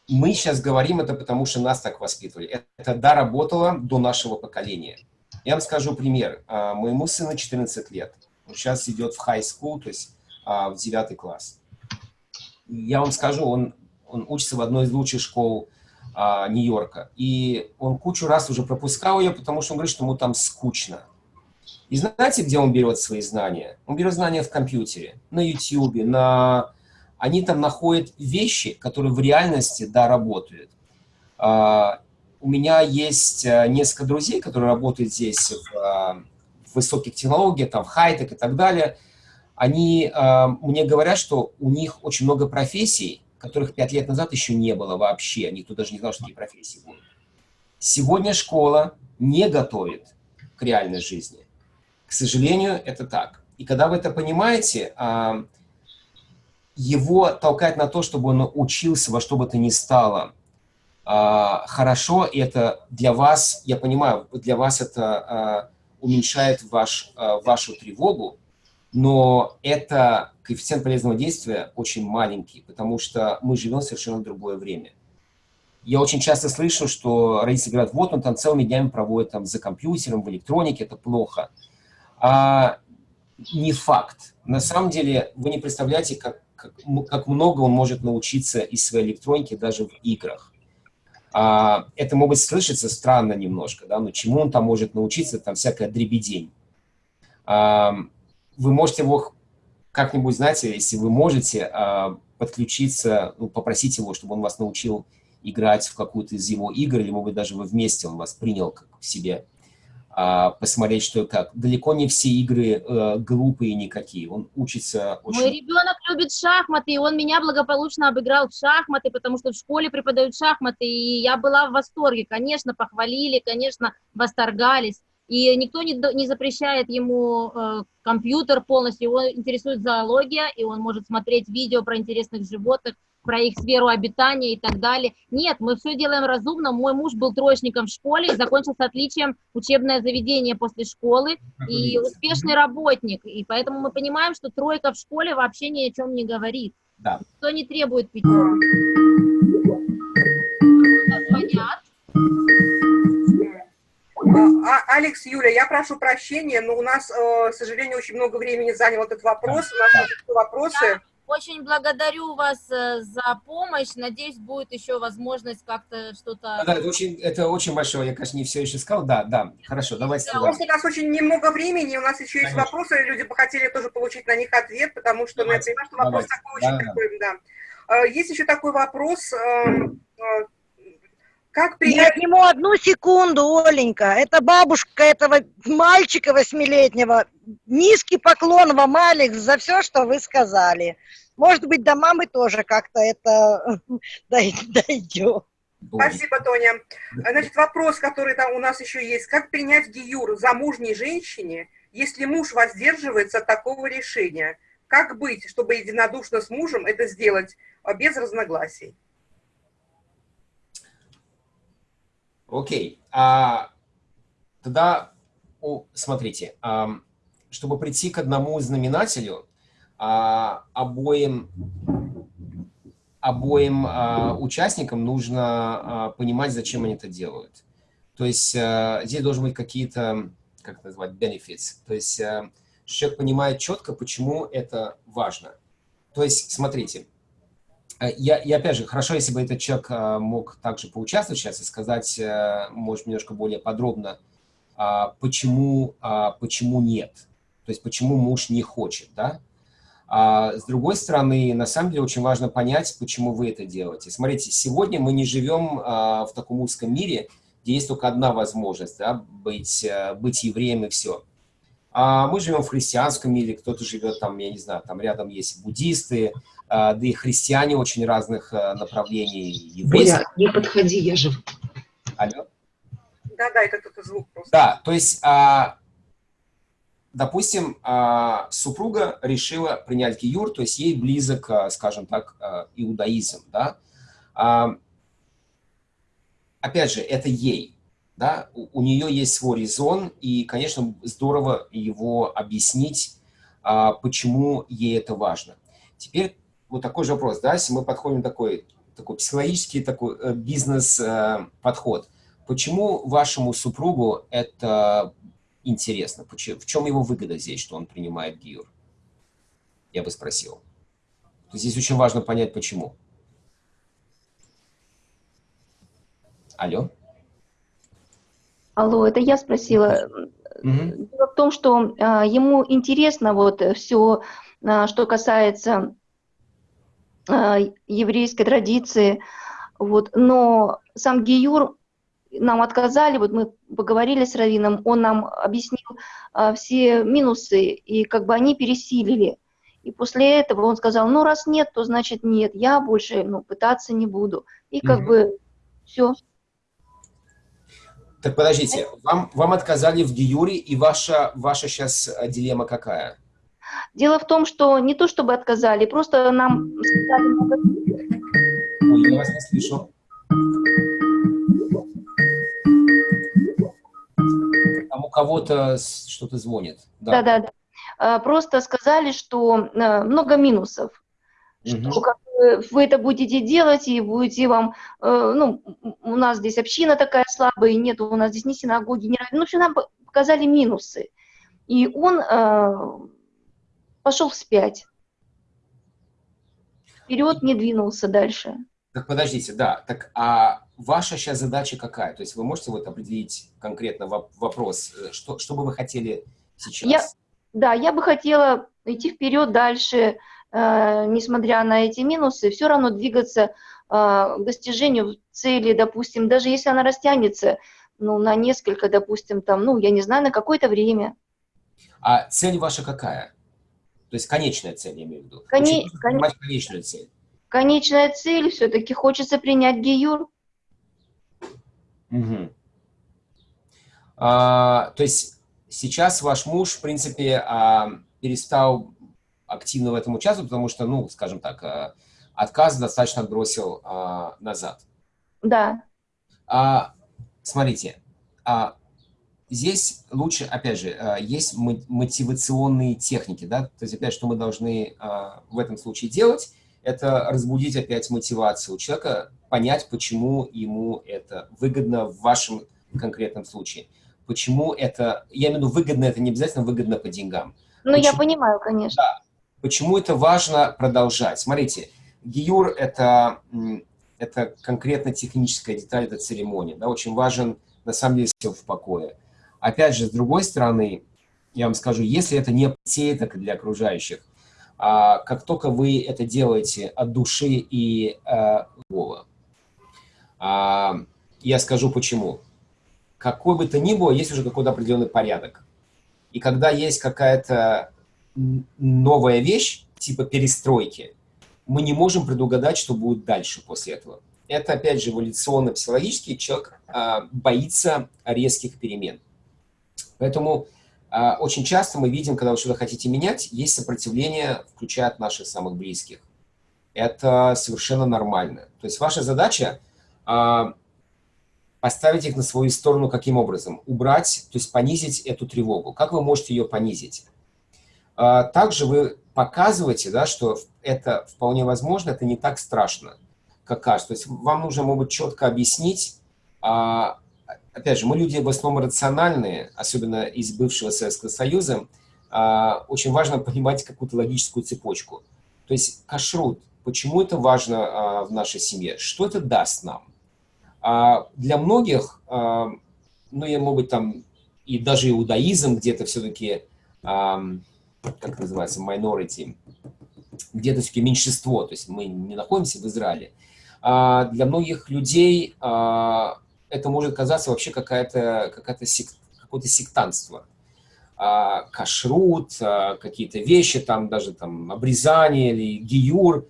мы сейчас говорим это потому, что нас так воспитывали. Это, это да, работало до нашего поколения. Я вам скажу пример. А, Моему сыну 14 лет. Он сейчас идет в high school, то есть а, в 9 класс. Я вам скажу, он, он учится в одной из лучших школ а, Нью-Йорка. И он кучу раз уже пропускал ее, потому что он говорит, что ему там скучно. И знаете, где он берет свои знания? Он берет знания в компьютере, на YouTube, на они там находят вещи, которые в реальности, да, работают. А, у меня есть а, несколько друзей, которые работают здесь в, а, в высоких технологиях, там, в хай-тек и так далее. Они а, мне говорят, что у них очень много профессий, которых пять лет назад еще не было вообще. Никто даже не знал, что такие профессии будут. Сегодня школа не готовит к реальной жизни. К сожалению, это так. И когда вы это понимаете, а, его толкать на то, чтобы он учился во что бы то ни стало а, хорошо, и это для вас, я понимаю, для вас это а, уменьшает ваш, вашу тревогу, но это коэффициент полезного действия очень маленький, потому что мы живем в совершенно другое время. Я очень часто слышу, что родители говорят, вот он там целыми днями проводит там за компьютером, в электронике, это плохо. А не факт. На самом деле вы не представляете, как, как, как много он может научиться из своей электроники даже в играх. А, это может слышаться странно немножко, да, но чему он там может научиться, там всякая дребедень. А, вы можете его как-нибудь, знаете, если вы можете а, подключиться, ну, попросить его, чтобы он вас научил играть в какую-то из его игр, или, может быть, даже вы вместе, он вас принял как себе посмотреть, что как. Далеко не все игры э, глупые никакие. Он учится очень... Мой ребенок любит шахматы, и он меня благополучно обыграл в шахматы, потому что в школе преподают шахматы, и я была в восторге. Конечно, похвалили, конечно, восторгались. И никто не, не запрещает ему э, компьютер полностью, его интересует зоология, и он может смотреть видео про интересных животных, про их сферу обитания и так далее. Нет, мы все делаем разумно. Мой муж был троечником в школе и закончил с отличием учебное заведение после школы и успешный работник. И поэтому мы понимаем, что тройка в школе вообще ни о чем не говорит. Да. Кто не требует пятерку. Звонят. А, Алекс, Юля, я прошу прощения, но у нас, э, к сожалению, очень много времени занял этот вопрос. У нас есть вопросы. Очень благодарю вас э, за помощь. Надеюсь, будет еще возможность как-то что-то... Да, это очень, это очень большое. Я, конечно, не все еще сказал. Да, да, хорошо, давайте. Да, просто у нас очень немного времени, у нас еще есть конечно. вопросы, люди бы хотели тоже получить на них ответ, потому что давайте, ну, я понимаю, что вопрос давайте. такой очень да, такой, да. да. Есть еще такой вопрос, эм, э, как принять... Я ему одну секунду, Оленька. Это бабушка этого мальчика восьмилетнего. Низкий поклон вам, Алекс, за все, что вы сказали. Может быть, до мамы тоже как-то это дойдет. Спасибо, Тоня. Значит, вопрос, который там у нас еще есть. Как принять гиюр замужней женщине, если муж воздерживается от такого решения? Как быть, чтобы единодушно с мужем это сделать а, без разногласий? Окей. А, тогда, о, смотрите, а, чтобы прийти к одному знаменателю, а, обоим, обоим а, участникам нужно а, понимать, зачем они это делают. То есть а, здесь должны быть какие-то, как назвать, benefits. То есть а, человек понимает четко, почему это важно. То есть, смотрите, я, я опять же, хорошо, если бы этот человек э, мог также поучаствовать сейчас и сказать, э, может, немножко более подробно, а, почему, а, почему нет, то есть почему муж не хочет, да? А с другой стороны, на самом деле очень важно понять, почему вы это делаете. Смотрите, сегодня мы не живем в таком узком мире, где есть только одна возможность, да, быть, быть евреем и все. А мы живем в христианском мире, кто-то живет там, я не знаю, там рядом есть буддисты, а, да и христиане очень разных а, направлений. Еврейских. не подходи, я же... Алло? Да-да, это кто-то звук просто. Да, то есть, а, допустим, супруга решила принять гиюр, то есть ей близок, скажем так, иудаизм, да. Опять же, это ей, да, у, у нее есть свой резон, и, конечно, здорово его объяснить, почему ей это важно. Теперь вот такой же вопрос, да, если мы подходим такой, такой психологический такой э, бизнес-подход, э, почему вашему супругу это интересно? Почему, в чем его выгода здесь, что он принимает гиюр? Я бы спросил. Здесь очень важно понять, почему. Алло? Алло, это я спросила. Угу. Дело в том, что э, ему интересно вот все, э, что касается еврейской традиции. Вот. Но сам Гиюр нам отказали, вот мы поговорили с Равином, он нам объяснил а, все минусы, и как бы они пересилили. И после этого он сказал, ну раз нет, то значит нет, я больше ну, пытаться не буду. И как угу. бы все. Так подождите, вам, вам отказали в Гиюре, и ваша, ваша сейчас дилемма какая? Дело в том, что не то чтобы отказали, просто нам сказали много... Ой, я вас не слышу. Там у кого-то что-то звонит. Да, да, да. э, просто сказали, что э, много минусов, Мгм. что как вы это будете делать, и будете вам, э, ну, у нас здесь община такая слабая, нет у нас здесь ни синагоги, ни... Ну, в общем, нам по- показали минусы. И он э, пошел вспять. Вперед не двинулся дальше. Так подождите, да. Так а ваша сейчас задача какая? То есть вы можете вот определить конкретно воп- вопрос, э, что, что бы вы хотели сейчас? Я- Да, я бы хотела идти вперед дальше, э, несмотря на эти минусы, все равно двигаться э, к достижению цели, допустим, даже если она растянется, ну, на несколько, допустим, там, ну, я не знаю, на какое-то время. А цель ваша какая? То есть конечная цель, я имею в виду. Коне- понимать конечную цель. Конечная цель все-таки хочется принять Гиюр. Мгм. А, то есть сейчас ваш муж, в принципе, а, перестал активно в этом участвовать, потому что, ну, скажем так, а, отказ достаточно отбросил а, назад. Да, А, смотрите, а, здесь лучше, опять же, а, есть мо- мотивационные техники, да, то есть, опять, что мы должны а, в этом случае делать, это разбудить опять мотивацию у человека, понять, почему ему это выгодно в вашем конкретном случае. Почему это, я имею в виду выгодно, это не обязательно выгодно по деньгам. ну, я Почему? понимаю, конечно. Почему это важно продолжать? Смотрите, гиюр это, это конкретно техническая деталь этой церемонии. Да, очень важен, на самом деле, в покое. Опять же, с другой стороны, я вам скажу, если это не и для окружающих, а, как только вы это делаете от души и а, а, я скажу почему. Какой бы то ни было, есть уже какой-то определенный порядок. И когда есть какая-то новая вещь, типа перестройки, мы не можем предугадать, что будет дальше после этого. Это, опять же, эволюционно-психологически человек а, боится резких перемен. Поэтому а, очень часто мы видим, когда вы что-то хотите менять, есть сопротивление, включая от наших самых близких. Это совершенно нормально. То есть ваша задача а, поставить их на свою сторону каким образом? Убрать, то есть понизить эту тревогу. Как вы можете ее понизить? А, Также вы показываете, да, что это вполне возможно, это не так страшно, как кажется. То есть вам нужно, может быть, четко объяснить. а, Опять же, мы люди в основном рациональные, особенно из бывшего Советского Союза. а, Очень важно понимать какую-то логическую цепочку. То есть кашрут, почему это важно а, в нашей семье? Что это даст нам? А Для многих, ну, я, может быть, там, и даже иудаизм где-то все-таки как называется, minority, где-то все-таки меньшинство, то есть мы не находимся в Израиле. Для многих людей это может казаться вообще какая-то, какая-то какое-то сектантство. А, кашрут, а, какие-то вещи, там даже там обрезание или гиюр,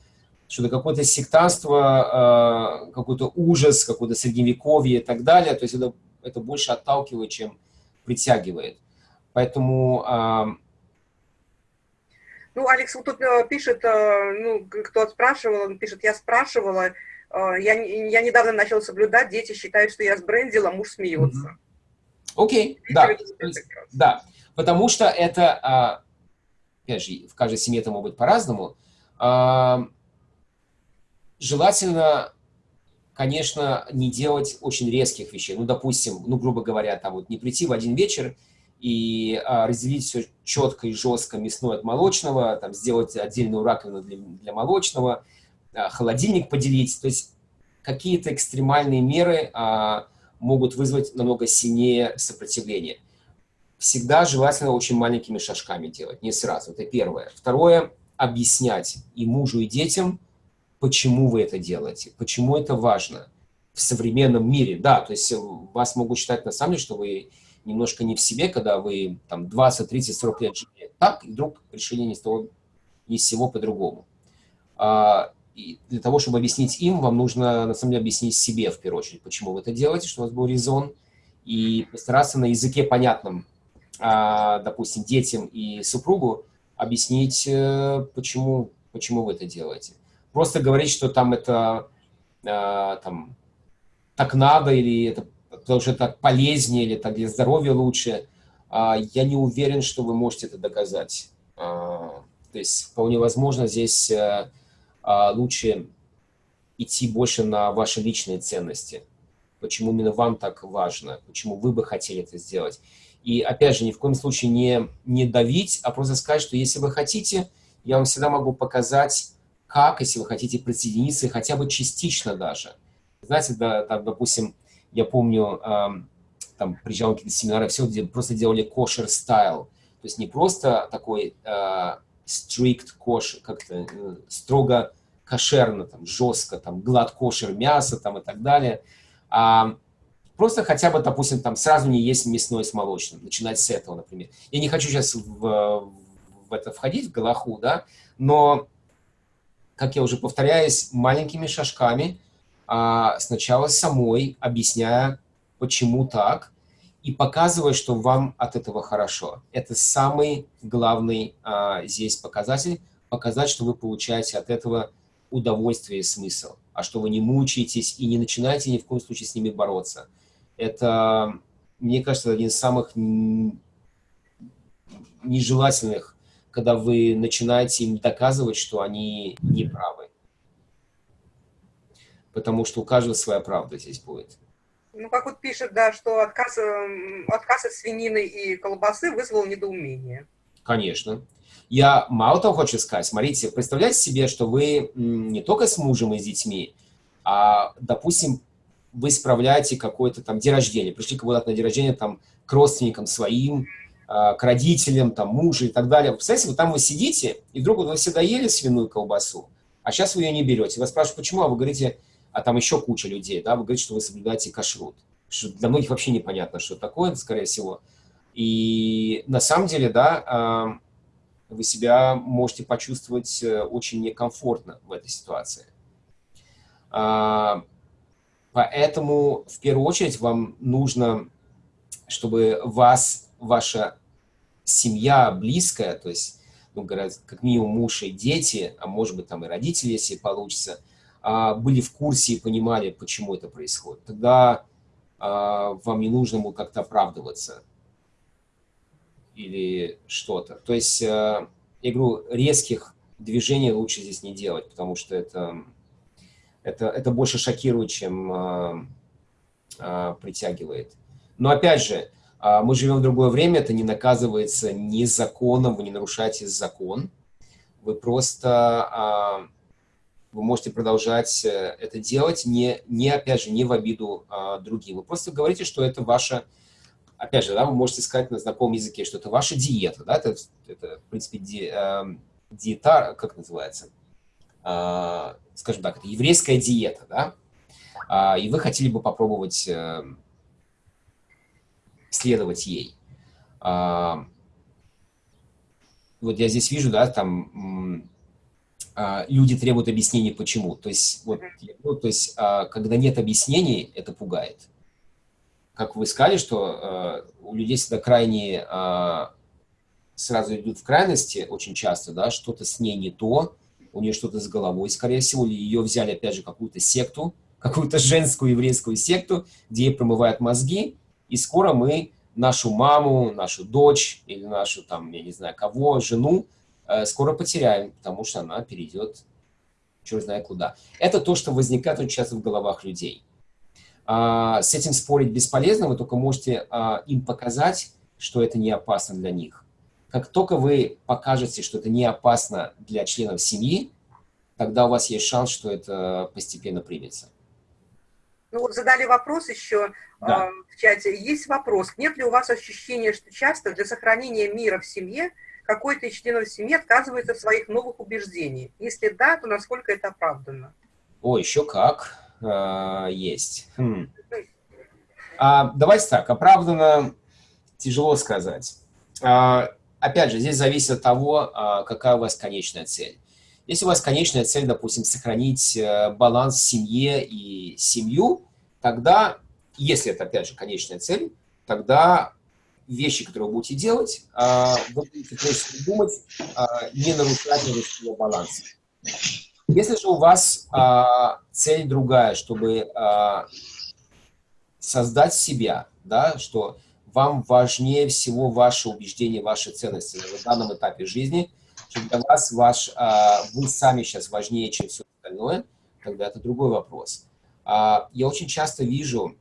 что-то какое-то сектантство, а, какой-то ужас, какое-то средневековье и так далее. То есть это, это больше отталкивает, чем притягивает. Поэтому а, Ну, Алекс вот тут э, пишет, э, ну, кто спрашивал, он пишет, я спрашивала, я, не- я недавно начал соблюдать, дети считают, что я сбрендила, муж смеется. Окей, да, то есть- да, потому что это, а, опять же, в каждой семье это может быть по-разному. А, Желательно, конечно, не делать очень резких вещей. Ну, допустим, ну, грубо говоря, там вот не прийти в один вечер и а, разделить все четко и жестко мясное от молочного, там сделать отдельную раковину для, для молочного, а, холодильник поделить. То есть какие-то экстремальные меры а, могут вызвать намного сильнее сопротивление. Всегда желательно очень маленькими шажками делать, не сразу. Это первое. Второе, объяснять и мужу, и детям, почему вы это делаете, почему это важно в современном мире. Да, то есть вас могут считать на самом деле, что вы немножко не в себе, когда вы там 20, 30, 40 лет жили так, и вдруг решили ни с того, ни с сего по-другому. И для того, чтобы объяснить им, вам нужно, на самом деле, объяснить себе, в первую очередь, почему вы это делаете, чтобы у вас был резон, и постараться на языке понятном, а, допустим, детям и супругу объяснить, э, почему, почему вы это делаете. Просто говорить, что там это а, там, так надо, или это потому что так полезнее, или так для здоровья лучше, а, я не уверен, что вы можете это доказать. То есть вполне возможно здесь а, лучше идти больше на ваши личные ценности. Почему именно вам так важно, почему вы бы хотели это сделать. И опять же, ни в коем случае не, не давить, а просто сказать, что если вы хотите, я вам всегда могу показать, как, если вы хотите присоединиться, хотя бы частично даже. Знаете, да, там, допустим, я помню, эм, там приезжал какие-то семинары, все где просто делали кошер стайл. То есть не просто такой э, strict кошер, как-то э, строго кошерно, там, жестко, там, глад кошер мясо там, и так далее, а просто хотя бы, допустим, там сразу не есть мясное с молочным, начинать с этого, например. Я не хочу сейчас в, в это входить, в Галаху, да, но, как я уже повторяюсь, маленькими шажками а, сначала самой, объясняя, почему так, и показывая, что вам от этого хорошо. Это самый главный а, здесь показатель, показать, что вы получаете от этого удовольствие и смысл, а что вы не мучаетесь и не начинаете ни в коем случае с ними бороться. Это, мне кажется, один из самых нежелательных, когда вы начинаете им доказывать, что они не правы. Потому что у каждого своя правда здесь будет. Ну, как вот пишет, да, что отказ, эм, отказ от свинины и колбасы вызвал недоумение. Конечно. Я мало того хочу сказать, смотрите, представляете себе, что вы не только с мужем и с детьми, а, допустим, вы справляете какой-то там день рождения, пришли куда-то на день рождения там к родственникам своим, а, к родителям, там, мужа и так далее. Представляете, вот там вы сидите, и вдруг вы всегда ели свиную колбасу, а сейчас вы ее не берете. Вас спрашивают, почему, а вы говорите, а там еще куча людей, да, вы говорите, что вы соблюдаете кашрут. Что для многих вообще непонятно, что такое, скорее всего. И на самом деле, да, а, вы себя можете почувствовать э, очень некомфортно в этой ситуации. А, поэтому в первую очередь вам нужно, чтобы вас, ваша семья близкая, то есть, ну, как минимум муж и дети, а может быть там и родители, если получится, были в курсе и понимали, почему это происходит. Тогда а, вам не нужно было как-то оправдываться или что-то. То есть, э, я говорю, резких движений лучше здесь не делать, потому что это, это, это больше шокирует, чем э, притягивает. Но опять же, мы живем в другое время, это не наказывается ни законом, вы не нарушаете закон, вы просто вы можете продолжать э, это делать, не, не опять же, не в обиду э, другим. Вы просто говорите, что это ваша опять же, да, вы можете сказать на знакомом языке, что это ваша диета, да, это, это в принципе, ди, э, диета, как называется, э, скажем так, это еврейская диета, да, э, и вы хотели бы попробовать э, следовать ей. Э, вот я здесь вижу, да, там люди требуют объяснений, почему. То есть, вот, ну, то есть, э, когда нет объяснений, это пугает как вы сказали, что э, у людей всегда крайне э, сразу идут в крайности очень часто, да, что-то с ней не то, у нее что-то с головой, скорее всего, ее взяли, опять же, какую-то секту, какую-то женскую еврейскую секту, где ей промывают мозги, и скоро мы нашу маму, нашу дочь или нашу, там, я не знаю, кого, жену, скоро потеряем, потому что она перейдет черт знает куда. Это то, что возникает очень часто в головах людей. А, с этим спорить бесполезно, вы только можете а, им показать, что это не опасно для них. Как только вы покажете, что это не опасно для членов семьи, тогда у вас есть шанс, что это постепенно примется. Ну вот задали вопрос еще да. э, в чате. Есть вопрос. Нет ли у вас ощущения, что часто для сохранения мира в семье какой-то из членов семьи отказывается от своих новых убеждений? Если да, то насколько это оправданно? О, еще как э, есть. Хм. А, давайте так, оправданно тяжело сказать. А, опять же, здесь зависит от того, а, какая у вас конечная цель. Если у вас конечная цель, допустим, сохранить э, баланс в семье и семью, тогда, если это, опять же, конечная цель, тогда вещи, которые вы будете делать, а, вы будете прежде думать, а, не нарушать его баланс. Если же у вас а, цель другая, чтобы создать себя, да, что вам важнее всего ваши убеждения, ваши ценности на данном этапе жизни, что для вас ваш, вы сами сейчас важнее, чем все остальное, тогда это другой вопрос. Я очень часто вижу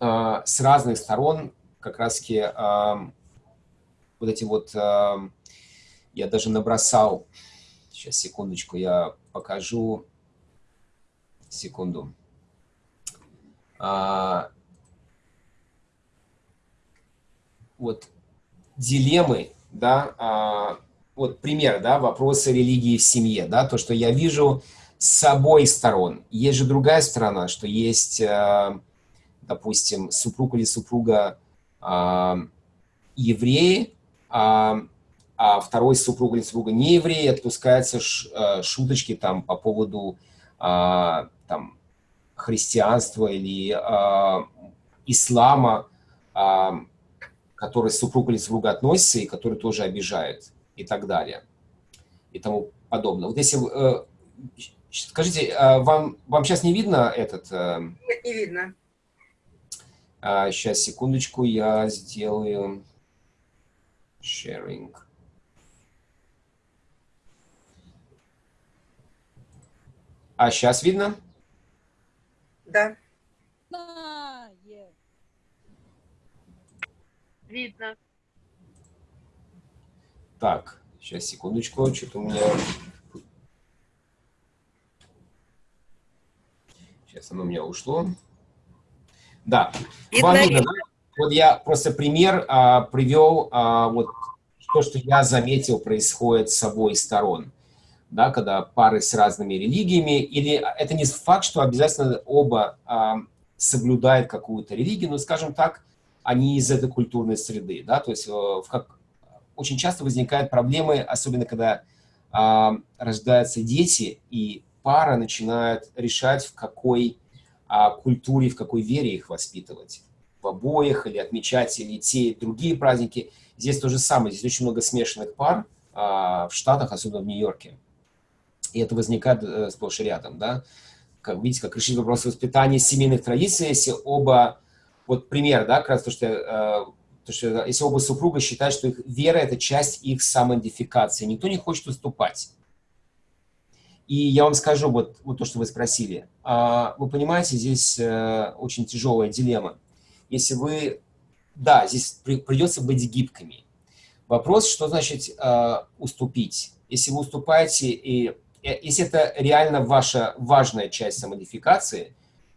с разных сторон как раз-таки вот эти вот, я даже набросал, сейчас, секундочку, я покажу, секунду. А, вот дилеммы, да, а, вот пример, да, вопросы религии в семье, да, то, что я вижу с обоих сторон. Есть же другая сторона, что есть, а, допустим, супруг или супруга евреи, а, а второй супруг или супруга не евреи, отпускаются ш, а, шуточки там по поводу а, там, христианства или а, ислама, а, который супруг или супруга относится и который тоже обижает и так далее и тому подобное. Вот если э, скажите, э, вам вам сейчас не видно этот? Э, Нет, не видно. Э, сейчас секундочку, я сделаю sharing. А сейчас видно? Да. Видно. Так, сейчас секундочку, что-то у меня... Сейчас оно у меня ушло. Да, видно, да? Вот я просто пример а, привел, а, вот то, что я заметил, происходит с обоих сторон. Да, когда пары с разными религиями, или это не факт, что обязательно оба а, соблюдают какую-то религию, но, скажем так, они из этой культурной среды, да, то есть э, в как, очень часто возникают проблемы, особенно когда а, рождаются дети, и пара начинает решать, в какой а, культуре, в какой вере их воспитывать. В обоих, или отмечать или те, и другие праздники. Здесь то же самое, здесь очень много смешанных пар а, в Штатах, особенно в Нью-Йорке. И это возникает а, сплошь и рядом, да. Как, видите, как решить вопрос воспитания семейных традиций, если оба вот пример, да, как раз то, что, э, то, что если оба супруга считают, что их вера – это часть их самоидентификации, никто не хочет уступать. И я вам скажу вот, вот то, что вы спросили. А, вы понимаете, здесь э, очень тяжелая дилемма. Если вы, да, здесь при, придется быть гибкими. Вопрос, что значит э, уступить. Если вы уступаете, и э, если это реально ваша важная часть самодификации,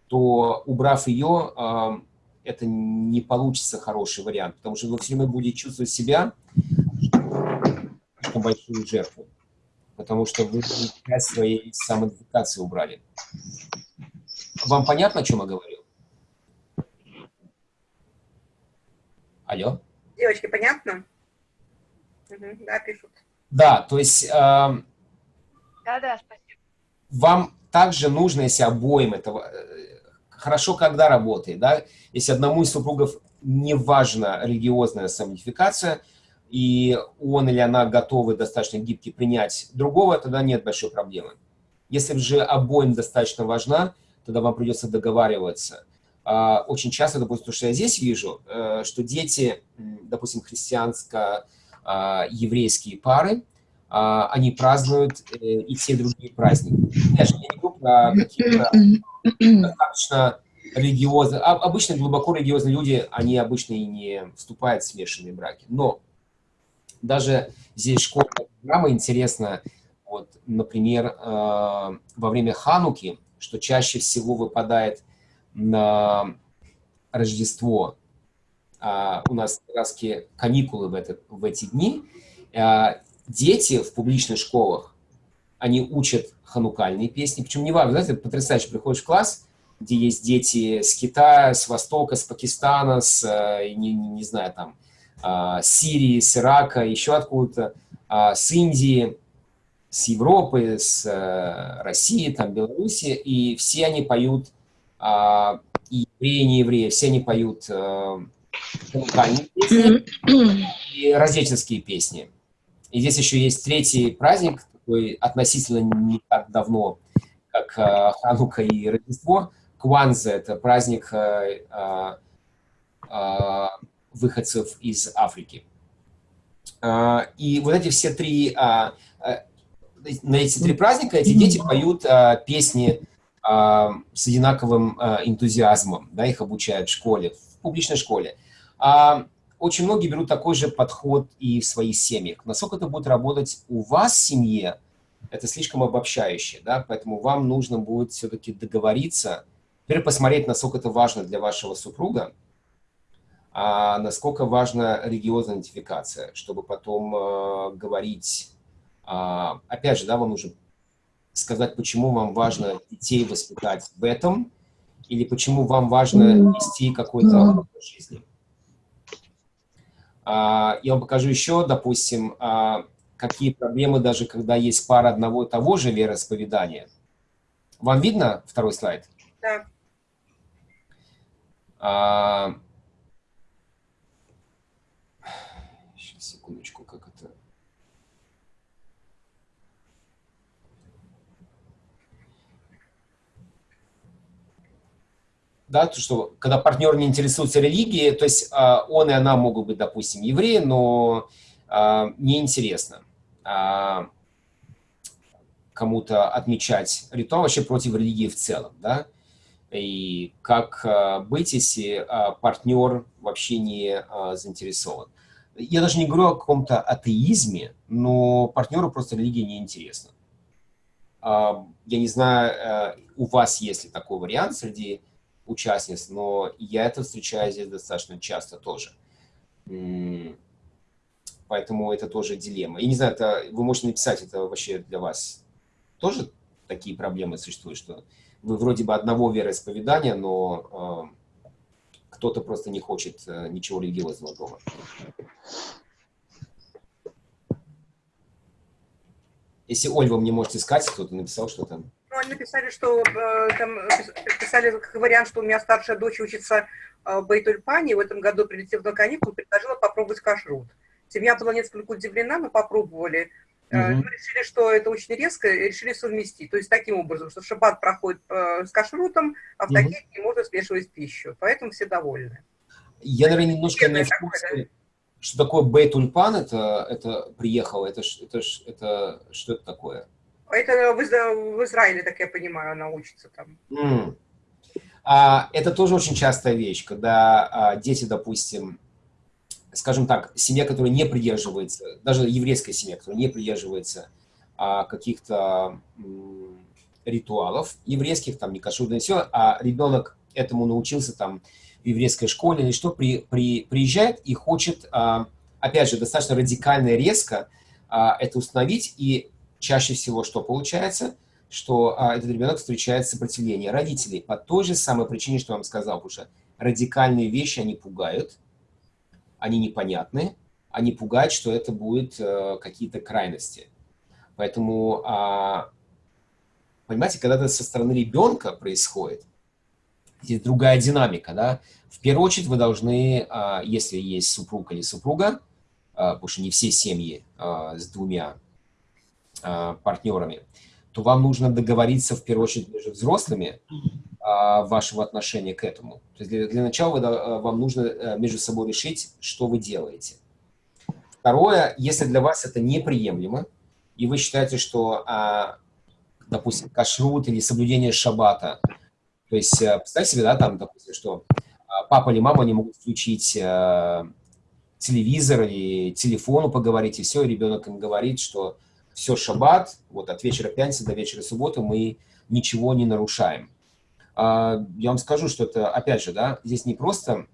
то, убрав ее, это не получится хороший вариант, потому что вы все время будете чувствовать себя что большую жертву, потому что вы часть своей самоидентификации убрали. Вам понятно, о чем я говорю? Алло? Девочки, понятно? Угу, да, пишут. Да, то есть... Э, да, да, спасибо. Вам также нужно, если обоим этого хорошо, когда работает, да, если одному из супругов не важна религиозная самоидентификация, и он или она готовы достаточно гибки принять другого, тогда нет большой проблемы. Если же обоим достаточно важна, тогда вам придется договариваться. А, очень часто, допустим, то, что я здесь вижу, э, что дети, допустим, христианско-еврейские пары, а, они празднуют э, и все другие праздники. Я же не говорю про достаточно религиозные, а, обычно глубоко религиозные люди, они обычно и не вступают в смешанные браки. Но даже здесь школьная программа интересна, вот, например, э, во время Хануки, что чаще всего выпадает на Рождество, э, у нас как каникулы в, этот, в эти дни, э, дети в публичных школах, они учат ханукальные песни. Причем не важно, знаете, потрясающе, приходишь в класс, где есть дети с Китая, с Востока, с Пакистана, с, э, не, не, не знаю, там, а, Сирии, с Ирака, еще откуда-то, а, с Индии, с Европы, с э, России, там, Беларуси, и все они поют, а, и евреи, не евреи, все они поют ханукальные песни и рождественские песни. И здесь еще есть третий праздник, такой относительно не так давно, как э, Ханука и Рождество. Кванза – это праздник э, э, выходцев из Африки. А, и вот эти все три, а, а, на эти три праздника эти дети поют песни с одинаковым энтузиазмом, да, их обучают в школе, в публичной школе. Очень многие берут такой же подход и в своих семьях. Насколько это будет работать у вас в семье, это слишком обобщающе, да, поэтому вам нужно будет все-таки договориться, теперь посмотреть, насколько это важно для вашего супруга, а насколько важна религиозная идентификация, чтобы потом э, говорить, э, опять же, да, вам нужно сказать, почему вам важно детей воспитать в этом, или почему вам важно вести какой-то образ жизни. А, я вам покажу еще, допустим, а, какие проблемы даже когда есть пара одного и того же вероисповедания. Вам видно второй слайд? Да. А, секундочку, как это... Да, то, что когда партнер не интересуется религией, то есть э, он и она могут быть, допустим, евреи, но э, неинтересно э, кому-то отмечать ритуал вообще против религии в целом, да, и как э, быть, если э, партнер вообще не э, заинтересован я даже не говорю о каком-то атеизме, но партнеру просто религия не интересна. Я не знаю, э, у вас есть ли такой вариант среди участниц, но я это встречаю здесь достаточно часто тоже. Поэтому это тоже дилемма. И не знаю, это, вы можете написать, это вообще для вас тоже такие проблемы существуют, что вы вроде бы одного вероисповедания, но кто-то просто не хочет э, ничего религиозного дома. Если, Оль, вы мне можете сказать, кто-то написал что-то. Ну, они написали, что э, там писали как вариант, что у меня старшая дочь учится э, в Бейтульпане, в этом году прилетев на каникулы, предложила попробовать кашрут. Семья была несколько удивлена, но попробовали. Угу. Мы решили, что это очень резко, и решили совместить. То есть таким образом, что шаббат проходит э, с кашрутом, а в угу. такие не можно смешивать пищу. Поэтому все довольны. Я, наверное, немножко не в курсе, что такое бей-тульпан, это, это приехало, это, это, это, что это такое? Это в, в Израиле, так я понимаю, она учится там. Mm. А, это тоже очень частая вещь, когда а, дети, допустим, скажем так, семья, которая не придерживается, даже еврейская семья, которая не придерживается а, каких-то ритуалов еврейских, там, не кашурное все, а ребенок этому научился там в еврейской школе или что, при, при, приезжает и хочет, а, опять же, достаточно радикально и резко а, это установить, и чаще всего что получается, что а, этот ребенок встречает сопротивление родителей по той же самой причине, что я вам сказал, потому что радикальные вещи, они пугают, они непонятны, они пугают, что это будут э, какие-то крайности. Поэтому, э, понимаете, когда это со стороны ребенка происходит, здесь другая динамика, да, в первую очередь вы должны, э, если есть супруг или супруга, э, потому что не все семьи э, с двумя э, партнерами, то вам нужно договориться в первую очередь между взрослыми, вашего отношения к этому. То есть для, для начала э, вам нужно э, между собой решить, что вы делаете. Второе, если для вас это неприемлемо, и вы считаете, что, а, допустим, кашрут или соблюдение шаббата, то есть э, представьте себе, да, там, допустим, что а, папа или мама не могут включить телевизор или телефону поговорить, и все, и ребенок им говорит, что все, шаббат, вот от вечера пятницы до вечера субботы мы ничего не нарушаем. А, я вам скажу, что это, опять же, да, здесь не просто,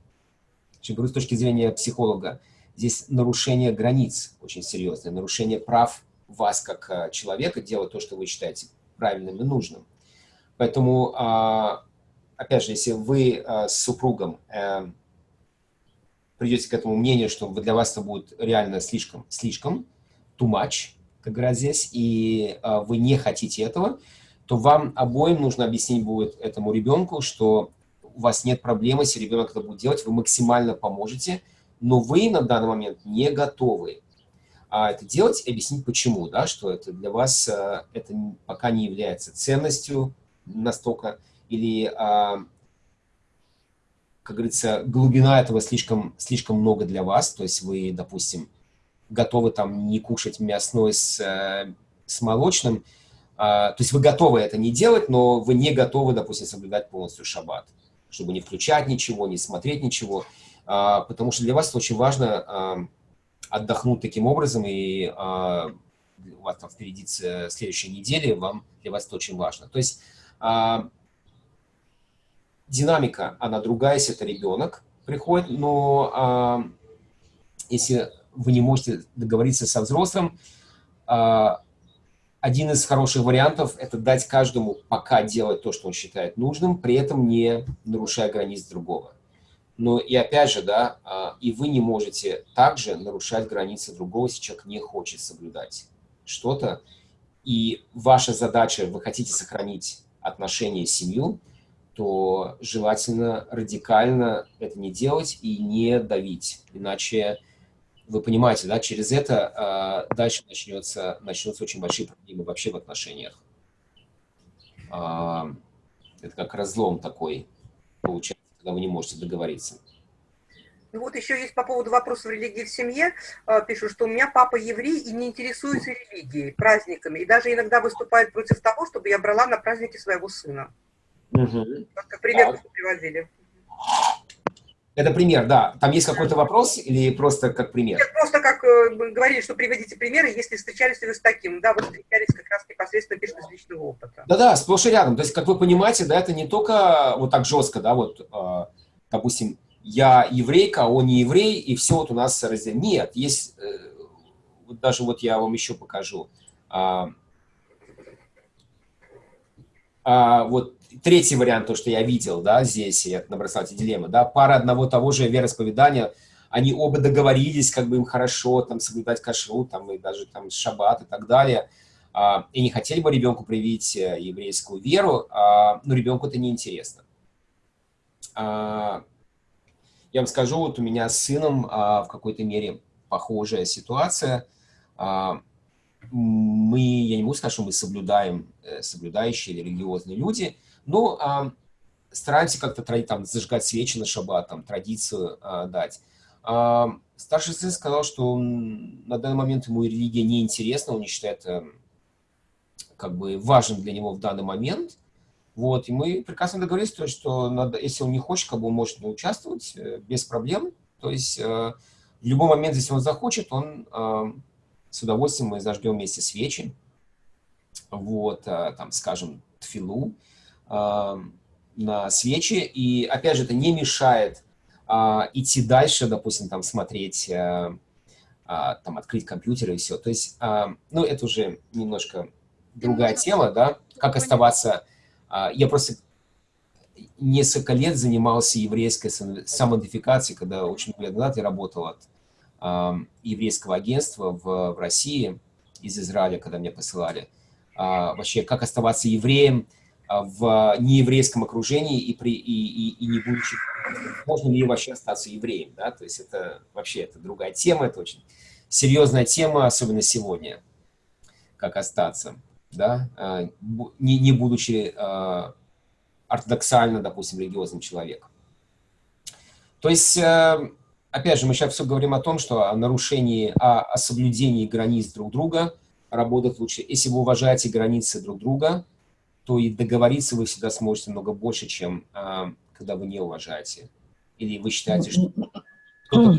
с точки зрения психолога, здесь нарушение границ очень серьезное, нарушение прав вас как а, человека делать то, что вы считаете правильным и нужным. Поэтому, а, опять же, если вы с супругом э, придете к этому мнению, что для вас это будет реально слишком, слишком, too much, как говорят здесь, и вы не хотите этого, то вам обоим нужно объяснить будет этому ребенку, что у вас нет проблемы, если ребенок это будет делать, вы максимально поможете, но вы на данный момент не готовы. А это делать объяснить почему, да, что это для вас а, это пока не является ценностью настолько, или а, как говорится, глубина этого слишком, слишком много для вас, то есть вы, допустим, готовы там не кушать мясной с, э, с молочным, то есть вы готовы это не делать, но вы не готовы, допустим, соблюдать полностью шаббат, чтобы не включать ничего, не смотреть ничего, а, потому что для вас очень важно а, отдохнуть таким образом, и у вас там впереди следующая неделя, вам, для вас это очень важно. То есть динамика, она другая, если это ребенок приходит, но если вы не можете договориться со взрослым, один из хороших вариантов – это дать каждому пока делать то, что он считает нужным, при этом не нарушая границ другого. Но и опять же, да, а, и вы не можете также нарушать границы другого, если человек не хочет соблюдать что-то. И ваша задача, вы хотите сохранить отношения с семью, то желательно радикально это не делать и не давить. Иначе вы понимаете, да, через это э, дальше начнется, начнутся очень большие проблемы вообще в отношениях. Э, это как разлом такой получается, когда вы не можете договориться. Ну вот еще есть по поводу вопросов религии в семье. Э, пишут, что у меня папа еврей и не интересуется религией, праздниками. И даже иногда выступает против того, чтобы я брала на праздники своего сына. Угу. Как пример так. приводили. Это пример, да. Там есть какой-то вопрос или просто как пример? Нет, просто как э, говорили, что приводите примеры, если встречались вы с таким. Да, вы встречались как раз непосредственно, пишет из личного опыта. Да-да, сплошь и рядом. То есть, как вы понимаете, да, это не только вот так жестко, да, вот, э, допустим, я еврейка, он не еврей, и все вот у нас разделено. Нет, есть, э, вот даже вот я вам еще покажу. А, а, вот третий вариант, то, что я видел, да, здесь, я набросал эти дилеммы, да, пара одного того же вероисповедания, они оба договорились, как бы им хорошо, там, соблюдать кашру, там, и даже там шаббат и так далее, а, и не хотели бы ребенку привить э, еврейскую веру, а, но ребенку это неинтересно. А, я вам скажу, вот у меня с сыном а, в какой-то мере похожая ситуация. А, мы, я не могу сказать, что мы соблюдаем, э, соблюдающие религиозные люди, ну, а, стараемся как-то там зажигать свечи на шаббат, там, традицию а, дать. А, старший сын сказал, что он, на данный момент ему религия не интересна, он не считает а, как бы важным для него в данный момент. Вот, и мы прекрасно договорились, то, что надо, если он не хочет, как бы он может не участвовать э, без проблем. То есть э, в любой момент, если он захочет, он э, с удовольствием мы зажгем вместе свечи. Вот, там, скажем, тфилу на свечи, и, опять же, это не мешает а, идти дальше, допустим, там, смотреть, а, а, там, открыть компьютер и все. То есть, а, ну, это уже немножко другая тема, да, как оставаться... А, я просто несколько лет занимался еврейской самоидентификацией, когда очень много лет назад я работал от а, еврейского агентства в, в России, из Израиля, когда меня посылали. А, вообще, как оставаться евреем, в нееврейском окружении и, при, и, и, и не будучи, можно ли вообще остаться евреем, да, то есть это вообще это другая тема, это очень серьезная тема, особенно сегодня, как остаться, да, а, не, не будучи а, ортодоксально, допустим, религиозным человеком. То есть, опять же, мы сейчас все говорим о том, что о нарушении, о, о соблюдении границ друг друга работать лучше. Если вы уважаете границы друг друга, то и договориться вы всегда сможете много больше, чем а, когда вы не уважаете. Или вы считаете, что кто-то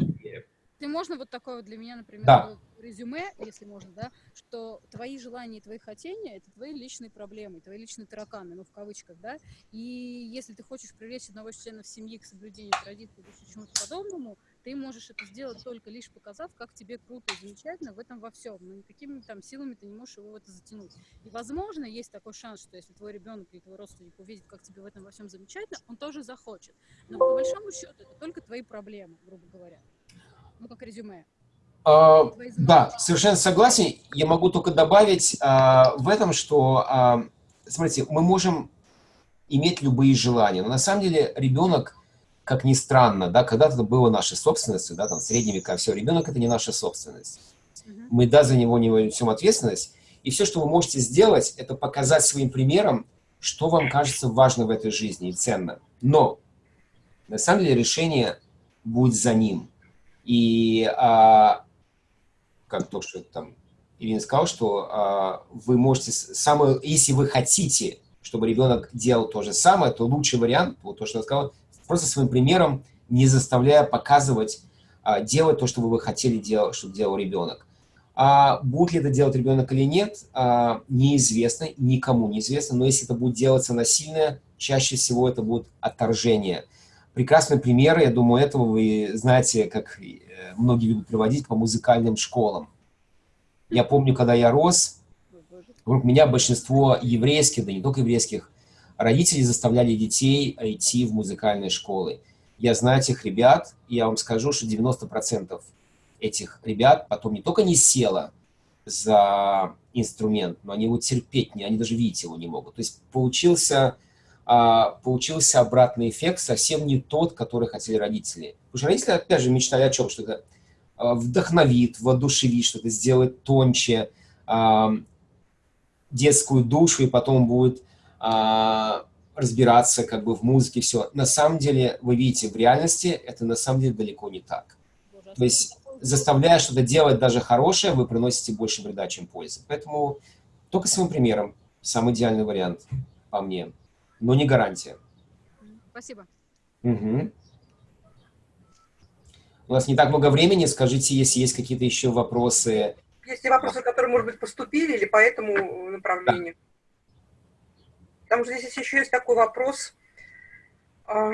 Ты можно вот такое для меня, например, да. резюме, если можно, да, что твои желания и твои хотения – это твои личные проблемы, твои личные тараканы, ну, в кавычках, да, и если ты хочешь привлечь одного из членов семьи к соблюдению традиций или чему-то подобному, ты можешь это сделать только лишь показав, как тебе круто и замечательно в этом во всем. Но никакими там силами ты не можешь его в это затянуть. И, возможно, есть такой шанс, что если твой ребенок или твой родственник увидит, как тебе в этом во всем замечательно, он тоже захочет. Но по большому счету это только твои проблемы, грубо говоря. Ну, как резюме. А, да, совершенно согласен. Я могу только добавить а, в этом, что, а, смотрите, мы можем иметь любые желания, но на самом деле ребенок как ни странно, да, когда-то это было нашей собственностью, да, там, средние века, все, ребенок это не наша собственность. Мы, да, за него не несем ответственность, и все, что вы можете сделать, это показать своим примером, что вам кажется важно в этой жизни и ценно. Но На самом деле решение будет за ним. И а, как то, что там Ирина сказала, что а, вы можете, самое, если вы хотите, чтобы ребенок делал то же самое, то лучший вариант, вот то, что она сказала, просто своим примером, не заставляя показывать, а, делать то, что вы хотели, делать, чтобы делал ребенок. А будет ли это делать ребенок или нет, а, неизвестно, никому неизвестно, но если это будет делаться насильно, чаще всего это будет отторжение. Прекрасный пример, я думаю, этого вы знаете, как э, многие любят приводить по музыкальным школам. Я помню, когда я рос, вокруг меня большинство еврейских, да не только еврейских, родителей заставляли детей идти в музыкальные школы. Я знаю этих ребят, и я вам скажу, что 90% этих ребят потом не только не села за инструмент, но они его терпеть не, они даже видеть его не могут. То есть получился, а, получился обратный эффект, совсем не тот, который хотели родители. Потому что родители, опять же, мечтали о чем? Что это а, вдохновит, воодушевит, что-то сделает тоньше, а, детскую душу, и потом будет разбираться как бы в музыке, все. На самом деле, вы видите, в реальности это на самом деле далеко не так. То есть заставляя что-то делать даже хорошее, вы приносите больше вреда, чем пользы. Поэтому только своим примером самый идеальный вариант по мне, но не гарантия. Спасибо. Угу. У нас не так много времени. Скажите, если есть какие-то еще вопросы. Есть ли вопросы, которые, может быть, поступили или по этому направлению? Да. Потому что здесь еще есть такой вопрос. А,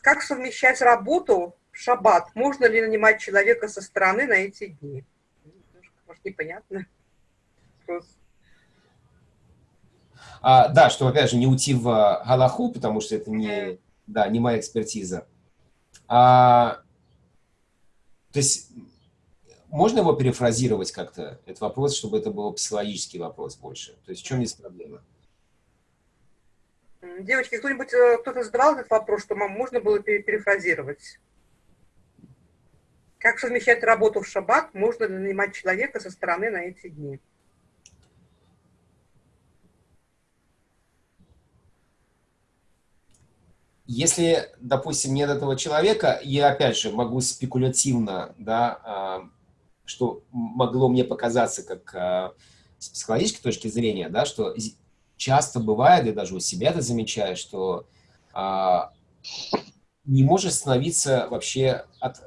как совмещать работу шаббат. Можно ли нанимать человека со стороны на эти дни? Может, непонятно. А, да, что, опять же, не уйти в Галаху, потому что это не, да, не моя экспертиза. А, то есть можно его перефразировать как-то, этот вопрос, чтобы это был психологический вопрос больше? То есть в чем здесь проблема? Девочки, кто-нибудь, э, кто-то задавал этот вопрос, что можно было перефразировать? Как совмещать работу в шаббат? Можно ли нанимать человека со стороны на эти дни? Если, допустим, нет этого человека, я опять же могу спекулятивно, да, а, что могло мне показаться как а, с психологической точки зрения, да, что часто бывает, я даже у себя это замечаю, что а, не может становиться вообще от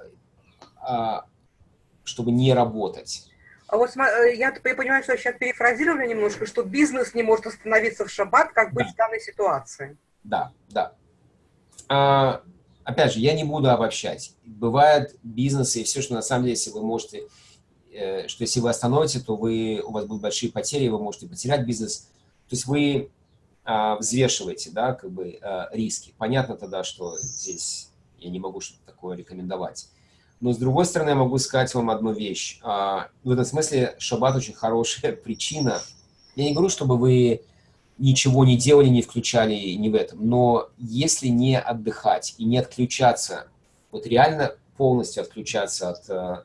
а, чтобы не работать. А вот э, я понимаю, что сейчас перефразировали немножко, что бизнес не может остановиться в шаббат, как быть да. в данной ситуации. Да, да. А, опять же, я не буду обобщать. Бывают бизнесы и все, что на самом деле, если вы можете, э, что если вы остановите, то вы, у вас будут большие потери, вы можете потерять бизнес. То есть вы а, взвешиваете, да, как бы а, риски. Понятно тогда, что здесь я не могу что-то такое рекомендовать. Но с другой стороны, я могу сказать вам одну вещь. А, в этом смысле шаббат очень хорошая причина. Я не говорю, чтобы вы ничего не делали, не включали не в этом. Но если не отдыхать и не отключаться, вот реально полностью отключаться от э,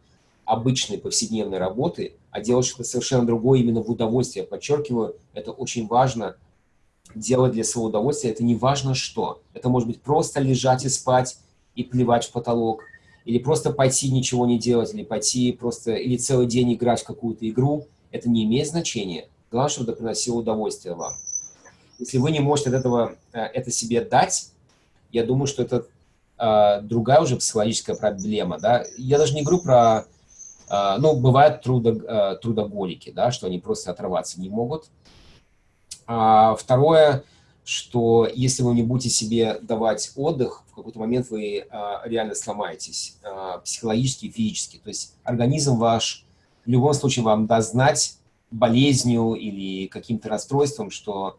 обычной повседневной работы, а делать что-то совершенно другое именно в удовольствие, подчеркиваю, это очень важно делать для своего удовольствия, это не важно что. Это может быть просто лежать и спать и плевать в потолок, или просто пойти ничего не делать, или пойти просто, или целый день играть в какую-то игру, это не имеет значения. Главное, чтобы это приносило удовольствие вам. Если вы не можете от этого э, это себе дать, я думаю, что это э, другая уже психологическая проблема. Да? Я даже не говорю про... Э, ну, бывают э, трудоголики, да, что они просто отрываться не могут. А второе – что если вы не будете себе давать отдых, в какой-то момент вы а, реально сломаетесь а, психологически и физически. То есть организм ваш в любом случае вам даст знать болезнью или каким-то расстройством, что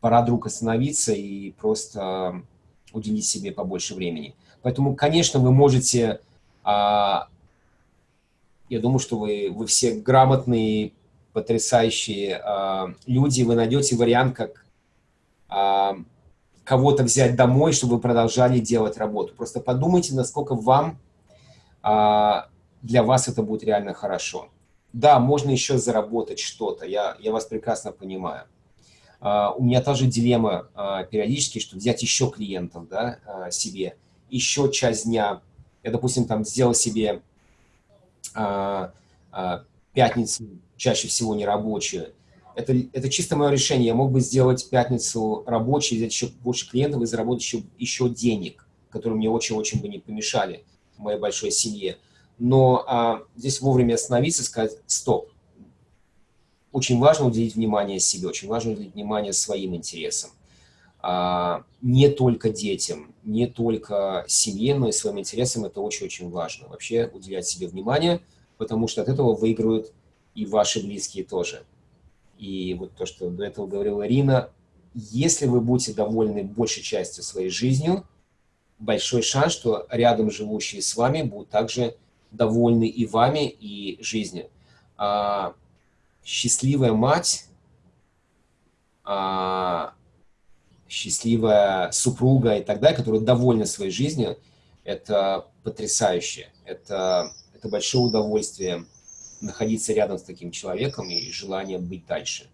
пора вдруг остановиться и просто уделить себе побольше времени. Поэтому, конечно, вы можете... А, я думаю, что вы, вы все грамотные, потрясающие а, люди, вы найдете вариант, как а, кого-то взять домой, чтобы вы продолжали делать работу. Просто подумайте, насколько вам, а, для вас это будет реально хорошо. Да, можно еще заработать что-то, я, я вас прекрасно понимаю. Uh, у меня тоже дилемма uh, периодически, что взять еще клиентов да, uh, себе еще часть дня, я, допустим, там сделал себе а, а, пятницу, чаще всего не рабочую, это, это чисто мое решение. Я мог бы сделать пятницу рабочей, взять еще больше клиентов и заработать еще, еще денег, которые мне очень-очень бы не помешали в моей большой семье. Но а, здесь вовремя остановиться, сказать «стоп». Очень важно уделить внимание себе, очень важно уделить внимание своим интересам. А, не только детям, не только семье, но и своим интересам это очень-очень важно. Вообще уделять себе внимание, потому что от этого выиграют и ваши близкие тоже. И вот то, что до этого говорила Ирина, если вы будете довольны большей частью своей жизнью, большой шанс, что рядом живущие с вами будут также довольны и вами, и жизнью. А, счастливая мать, а, счастливая супруга и так далее, которая довольна своей жизнью, это потрясающе. Это, это большое удовольствие находиться рядом с таким человеком и желание быть дальше.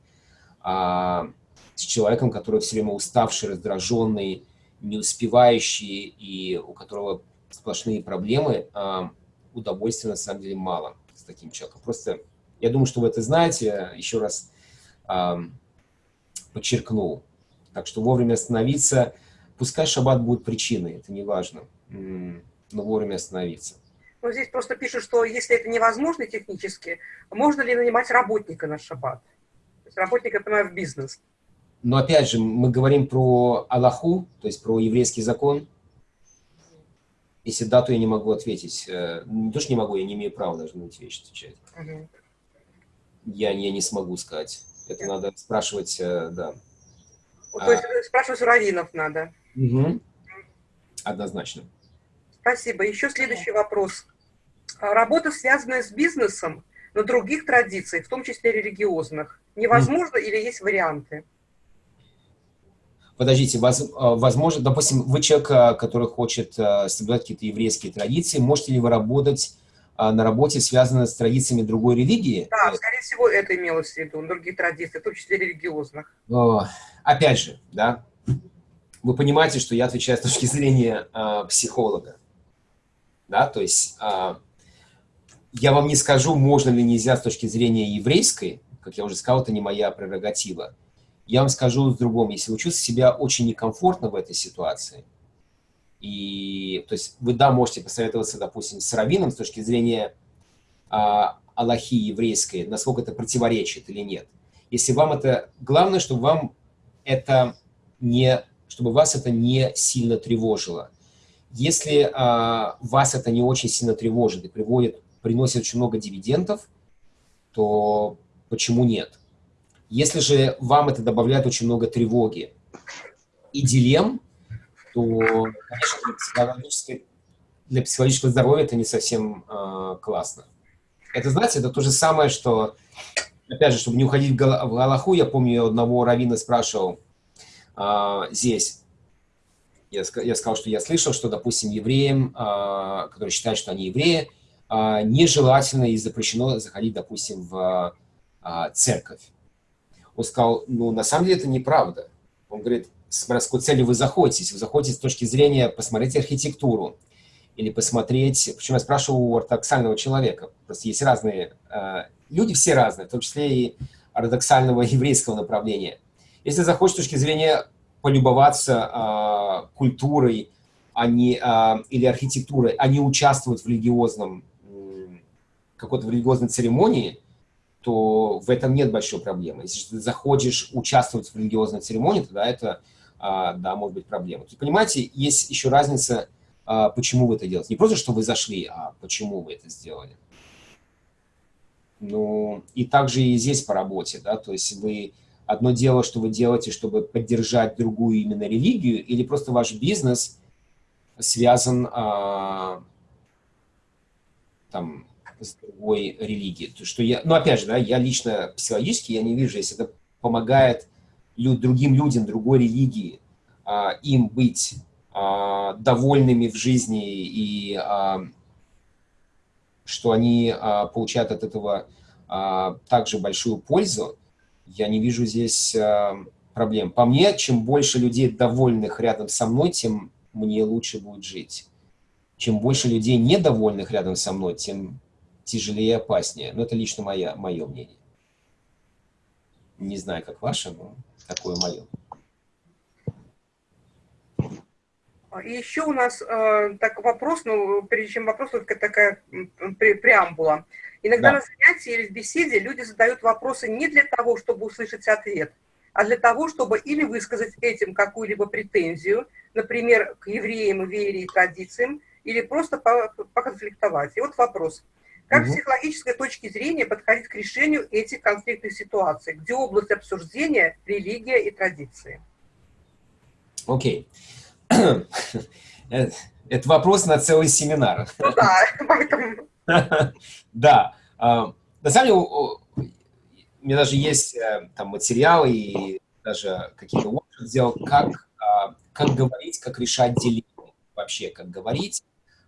А с человеком, который все время уставший, раздраженный, не успевающий и у которого сплошные проблемы, а, удовольствия на самом деле мало с таким человеком. Просто я думаю, что вы это знаете, еще раз а, подчеркнул. Так что вовремя остановиться, пускай шаббат будет причиной, это не важно, но вовремя остановиться. Ну, здесь просто пишут, что если это невозможно технически, можно ли нанимать работника на шаббат? То есть работника, я понимаю, в бизнес. Но опять же, мы говорим про Аллаху, то есть про еврейский закон. Если да, то я не могу ответить. Э, не то, что не могу, я не имею права даже на эти вещи отвечать. Угу. Я, я не смогу сказать. Это надо спрашивать, э, да. Вот, то есть а, спрашивать у раввинов надо. Угу. Однозначно. Спасибо. Еще следующий вопрос. А, работа, связанная с бизнесом, но других традиций, в том числе религиозных, невозможно mm. или есть варианты? Подождите, а, возможно, допустим, вы человек, который хочет соблюдать какие-то еврейские традиции, можете ли вы работать на работе, связанной с традициями другой религии? Да, скорее всего, это имелось в виду, другие традиции, в том числе религиозных. Опять же, да, вы понимаете, что я отвечаю с точки зрения э, психолога да, то есть э, я вам не скажу, можно ли нельзя с точки зрения еврейской, как я уже сказал, это не моя прерогатива. Я вам скажу с другом, если вы чувствуете себя очень некомфортно в этой ситуации, и, то есть вы, да, можете посоветоваться, допустим, с раввином с точки зрения а, Аллахи еврейской, насколько это противоречит или нет. Если вам это... Главное, чтобы вам это не... Чтобы вас это не сильно тревожило. Если а, вас это не очень сильно тревожит и приводит, приносит очень много дивидендов, то почему нет? Если же вам это добавляет очень много тревоги и дилемм, то, конечно, для для психологического здоровья это не совсем э, классно. Это, знаете, это то же самое, что, опять же, чтобы не уходить в Галаху, я помню, я одного равина спрашивал э, здесь, я, я сказал, что я слышал, что, допустим, евреям, а, которые считают, что они евреи, а, нежелательно и запрещено заходить, допустим, в а, церковь. Он сказал, ну, на самом деле это неправда. Он говорит, с какой целью вы заходите. Вы заходите с точки зрения посмотреть архитектуру, или посмотреть, причем я спрашивал у ортодоксального человека, просто есть разные, люди все разные, в том числе и ортодоксального еврейского направления. Если заходишь с точки зрения полюбоваться э, культурой а не, э, или архитектурой, а не участвовать в религиозном, какой-то религиозной церемонии, то в этом нет большой проблемы. Если ты заходишь участвовать в религиозной церемонии, тогда это, э, да, может быть проблема. То понимаете, есть еще разница, э, почему вы это делаете. Не просто, что вы зашли, а почему вы это сделали. Ну, и также и здесь по работе, да, то есть вы Одно дело, что вы делаете, чтобы поддержать другую именно религию, или просто ваш бизнес связан а, там, с другой религией. То, что я, ну, опять же, да, я лично психологически, я не вижу, если это помогает люд, другим людям другой религии, а, им быть а, довольными в жизни и а, что они а, получают от этого а, также большую пользу, я не вижу здесь э, проблем. По мне, чем больше людей довольных рядом со мной, тем мне лучше будет жить. чем больше людей недовольных рядом со мной, тем тяжелее и опаснее. Но это лично моя, мое мнение. Не знаю, как ваше, но такое мое. И еще у нас э, так вопрос, ну, прежде чем вопрос, только такая пре преамбула. Иногда да. на занятии или в беседе люди задают вопросы не для того, чтобы услышать ответ, а для того, чтобы или высказать этим какую-либо претензию, например, к евреям, вере и традициям, или просто поконфликтовать. И вот вопрос. Как угу. с психологической точки зрения подходить к решению этих конфликтных ситуаций, где область обсуждения – религия и традиции? Окей. Okay. Это вопрос на целый семинар. Ну да, поэтому... Да. А, на самом деле, у меня даже есть э, там материалы и даже какие-то workshops сделал, как, а, как говорить, как решать дилеммы вообще, как говорить.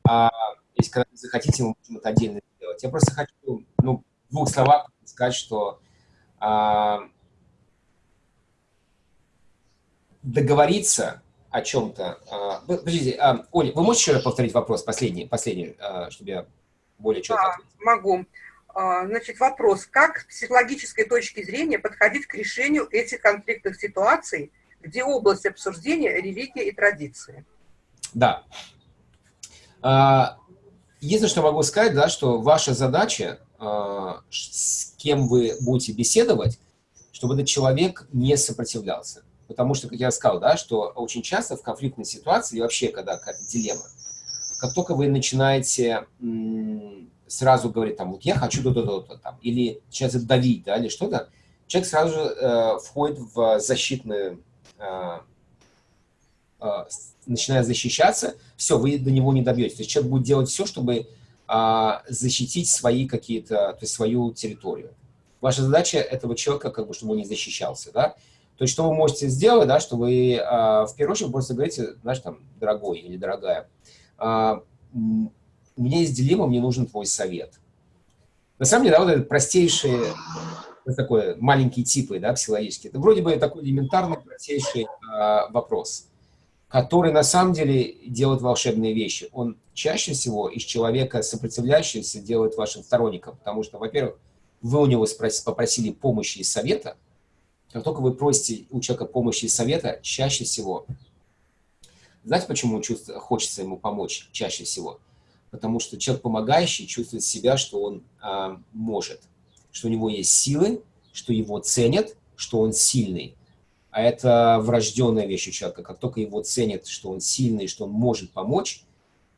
А, если когда вы захотите, мы можем это отдельно сделать. Я просто хочу, ну, в двух словах сказать, что договориться о чем-то... А, подождите, а, Оля, вы можете еще раз повторить вопрос, последний, последний, а, чтобы я более четко да, ответил? могу. А, значит, вопрос, как с психологической точки зрения подходить к решению этих конфликтных ситуаций, где область обсуждения – религия и традиции? Да. Единственное, что могу сказать, да, что ваша задача, с кем вы будете беседовать, чтобы этот человек не сопротивлялся. Потому что, как я сказал, да, что очень часто в конфликтной ситуации, или вообще, когда какая-то дилемма, как только вы начинаете сразу говорить, там, вот я хочу то-то, там, или сейчас давить, да, или что-то, человек сразу же э, входит в защитную э, э, начинает защищаться, все, вы до него не добьетесь. То есть человек будет делать все, чтобы а, защитить свои какие-то, то есть свою территорию. Ваша задача этого человека, как бы, чтобы он не защищался, да. То есть что вы можете сделать, да, что вы а, в первую очередь просто говорите, знаешь, там, дорогой или дорогая, а, у меня есть дилемма, мне нужен твой совет. На самом деле, да, вот этот простейший, вот такой маленький типы, да, психологический, это вроде бы такой элементарный, простейший а, вопрос который на самом деле делает волшебные вещи. Он чаще всего из человека сопротивляющегося делает вашим сторонником, потому что, во-первых, вы у него попросили помощи и совета, как только вы просите у человека помощи и совета, чаще всего, знаете, почему чувствует, хочется ему помочь чаще всего? Потому что человек помогающий чувствует себя, что он а, может, что у него есть силы, что его ценят, что он сильный а это врожденная вещь у человека. Как только его ценят, что он сильный, что он может помочь,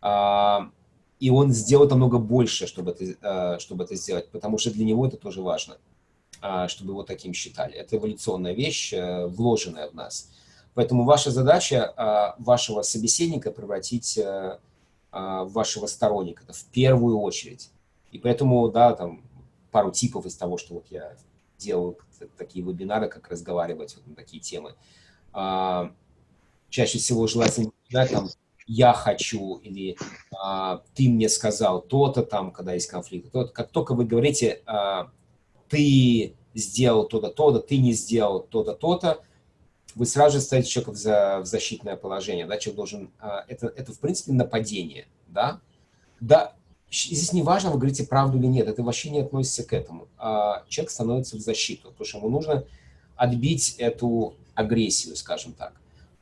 а, и он сделает намного больше, чтобы это, а, чтобы это сделать, потому что для него это тоже важно, чтобы его таким считали. Это эволюционная вещь, э, вложенная в нас. Поэтому ваша задача вашего собеседника превратить э, в вашего сторонника, в первую очередь. И поэтому, да, там пару типов из того, что вот я делал такие вебинары, как разговаривать вот на такие темы. А, чаще всего желательно начинать там «я хочу» или а, «ты мне сказал то-то там», когда есть конфликт. То как только вы говорите а, «ты сделал то-то, то-то, ты не сделал то-то, то-то», вы сразу же ставите человека в, за, в защитное положение. Да? Человек должен... А, это, это, в принципе, нападение. Да? Да, Здесь не важно, вы говорите правду или нет, это вообще не относится к этому. А человек становится в защиту, потому что ему нужно отбить эту агрессию, скажем так.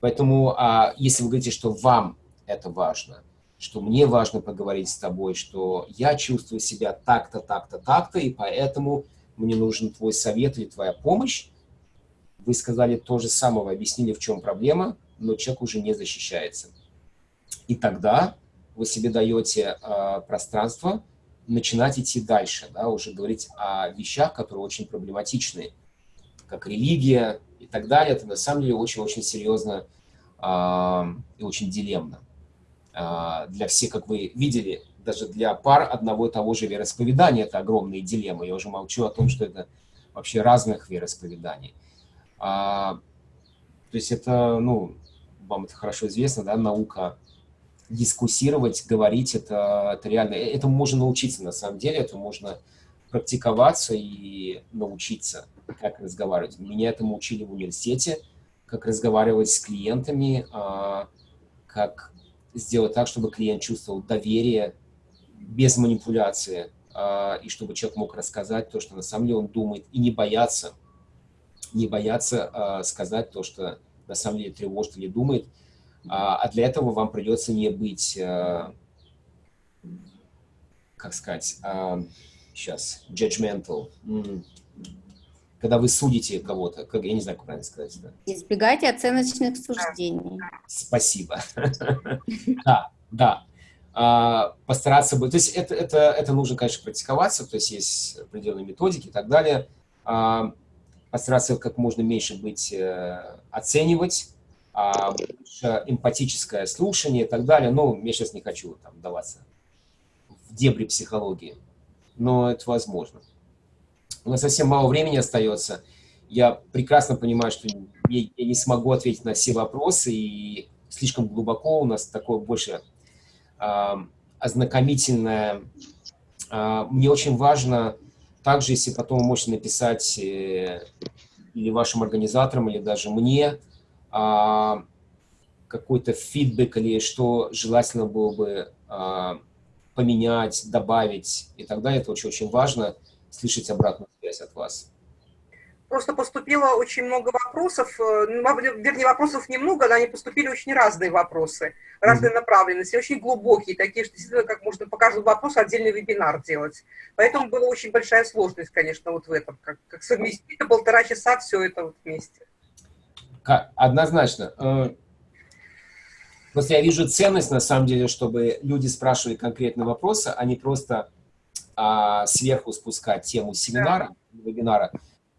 Поэтому, а, если вы говорите, что вам это важно, что мне важно поговорить с тобой, что я чувствую себя так-то, так-то, так-то, и поэтому мне нужен твой совет или твоя помощь, вы сказали то же самое, объяснили, в чем проблема, но человек уже не защищается. И тогда вы себе даете э, пространство начинать идти дальше, да, уже говорить о вещах, которые очень проблематичны, как религия и так далее. Это на самом деле очень-очень серьезно э, и очень дилемно. Э, для всех, как вы видели, даже для пар одного и того же вероисповедания это огромные дилеммы. Я уже молчу о том, что это вообще разных вероисповеданий. А, то есть это, ну, вам это хорошо известно, да, наука дискуссировать, говорить, это, это реально, э, этому можно научиться на самом деле, это можно практиковаться и научиться, как разговаривать. Меня этому учили в университете, как разговаривать с клиентами, а, как сделать так, чтобы клиент чувствовал доверие без манипуляции, а, и чтобы человек мог рассказать то, что на самом деле он думает, и не бояться, не бояться а, сказать то, что на самом деле тревожит или думает. А, а для этого вам придется не быть, как сказать, сейчас, judgmental, когда вы судите кого-то, как, я не знаю, как правильно сказать. Да. Избегайте оценочных суждений. Спасибо. Да, да. А, постараться быть, то есть это, это, это нужно, конечно, практиковаться, то есть есть определенные методики и так далее. А, постараться как можно меньше быть, э, оценивать, а, эмпатическое слушание и так далее. Ну, я сейчас не хочу там даваться в дебри психологии, но это возможно. У нас совсем мало времени остается. Я прекрасно понимаю, что я, я не смогу ответить на все вопросы, и слишком глубоко у нас такое больше ознакомительное. А, мне очень важно также, если потом вы можете написать э, или вашим организаторам, или даже мне а, какой-то фидбэк или что желательно было бы а, поменять, добавить и так далее. Это очень-очень важно слышать обратную связь от вас. Просто поступило очень много вопросов, э, ну, вернее, вопросов немного, но они поступили очень разные вопросы, разные mm -hmm. направленности, очень глубокие, такие, что действительно, как можно по каждому вопросу отдельный вебинар делать. Поэтому была очень большая сложность, конечно, вот в этом, как, как совместить на полтора часа все это вот вместе. Однозначно. Э, просто я вижу ценность, на самом деле, чтобы люди спрашивали конкретные вопросы, а не просто а, сверху спускать тему семинара, да. вебинара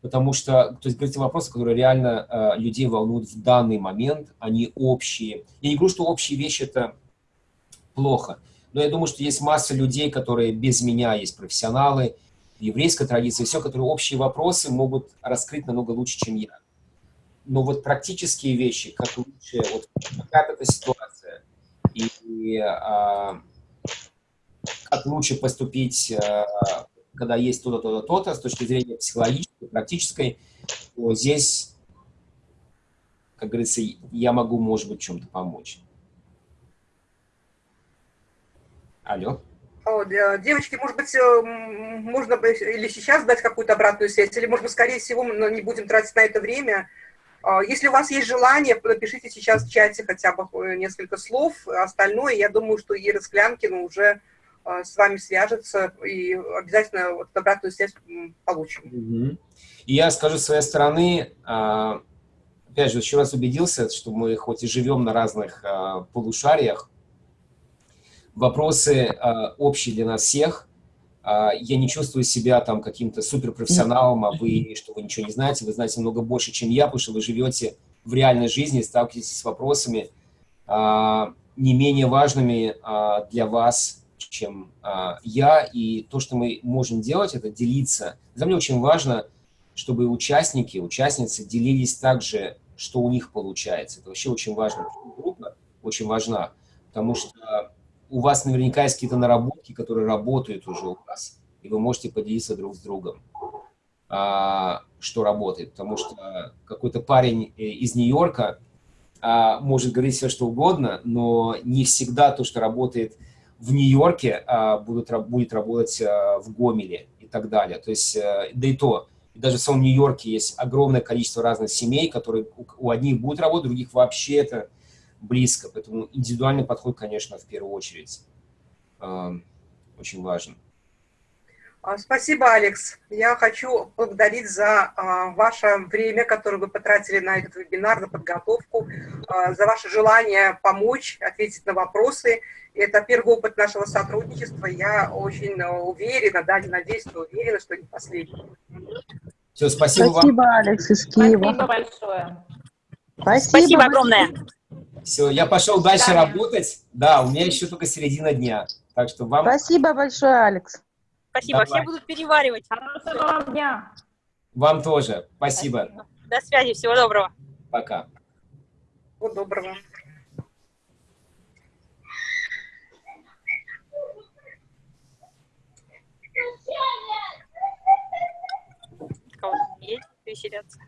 потому что, то есть, говорите вопросы, которые реально э, людей волнуют в данный момент, они общие. Я не говорю, что общие вещи – это плохо, но я думаю, что есть масса людей, которые без меня, есть профессионалы, в еврейской традиции, все, которые общие вопросы могут раскрыть намного лучше, чем я. Но вот практические вещи, как лучше, вот какая эта ситуация, и, и а, как лучше поступить а, когда есть то-то, то-то, то-то, с точки зрения психологической, практической, то здесь, как говорится, я могу, может быть, чем-то помочь. Алло. О, девочки, может быть, э, можно или сейчас дать какую-то обратную связь, или, может быть, скорее всего, мы не будем тратить на это время. А, если у вас есть желание, напишите сейчас в чате хотя бы э, несколько слов. Остальное, я думаю, что Ира Склянкина уже с вами свяжется и обязательно вот обратную связь получим. Угу. И я скажу с своей стороны, а, опять же, еще раз убедился, что мы хоть и живем на разных а, полушариях, вопросы общие для нас всех. Я не чувствую себя там каким-то суперпрофессионалом, а вы, что вы ничего не знаете, вы знаете много больше, чем я, потому что вы живете в реальной жизни, сталкиваетесь с вопросами не менее важными для вас, чем а, я, и то, что мы можем делать, это делиться. Для меня очень важно, чтобы участники, участницы делились также, что у них получается. Это вообще очень важно. Группа очень важна, потому что у вас наверняка есть какие-то наработки, которые работают уже у вас, и вы можете поделиться друг с другом, а, что работает. Потому что какой-то парень э, из Нью-Йорка а, может говорить все, что угодно, но не всегда то, что работает в Нью-Йорке а, будут, будет работать а, в Гомеле и так далее. То есть, а, да и то, даже в самом Нью-Йорке есть огромное количество разных семей, которые у, у одних будут работать, у других вообще это близко. Поэтому индивидуальный подход, конечно, в первую очередь э, очень важен. Спасибо, Алекс. Я хочу благодарить за а, ваше время, которое вы потратили на этот вебинар, на подготовку, а, за ваше желание помочь, ответить на вопросы. Это первый опыт нашего сотрудничества. Я очень уверена, да, надеюсь, но уверена, что не последний. Все, спасибо, спасибо вам. Алекс из Киева. Спасибо большое. Спасибо, спасибо огромное. Все, я пошел дальше да. работать. Да, у меня еще только середина дня. Так что вам... Спасибо большое, Алекс. Спасибо. Давай. Все будут переваривать. Хорошего вам дня. Вам тоже. Спасибо. Спасибо. До связи. Всего доброго. Пока. Всего доброго. Кого-то есть веселятся.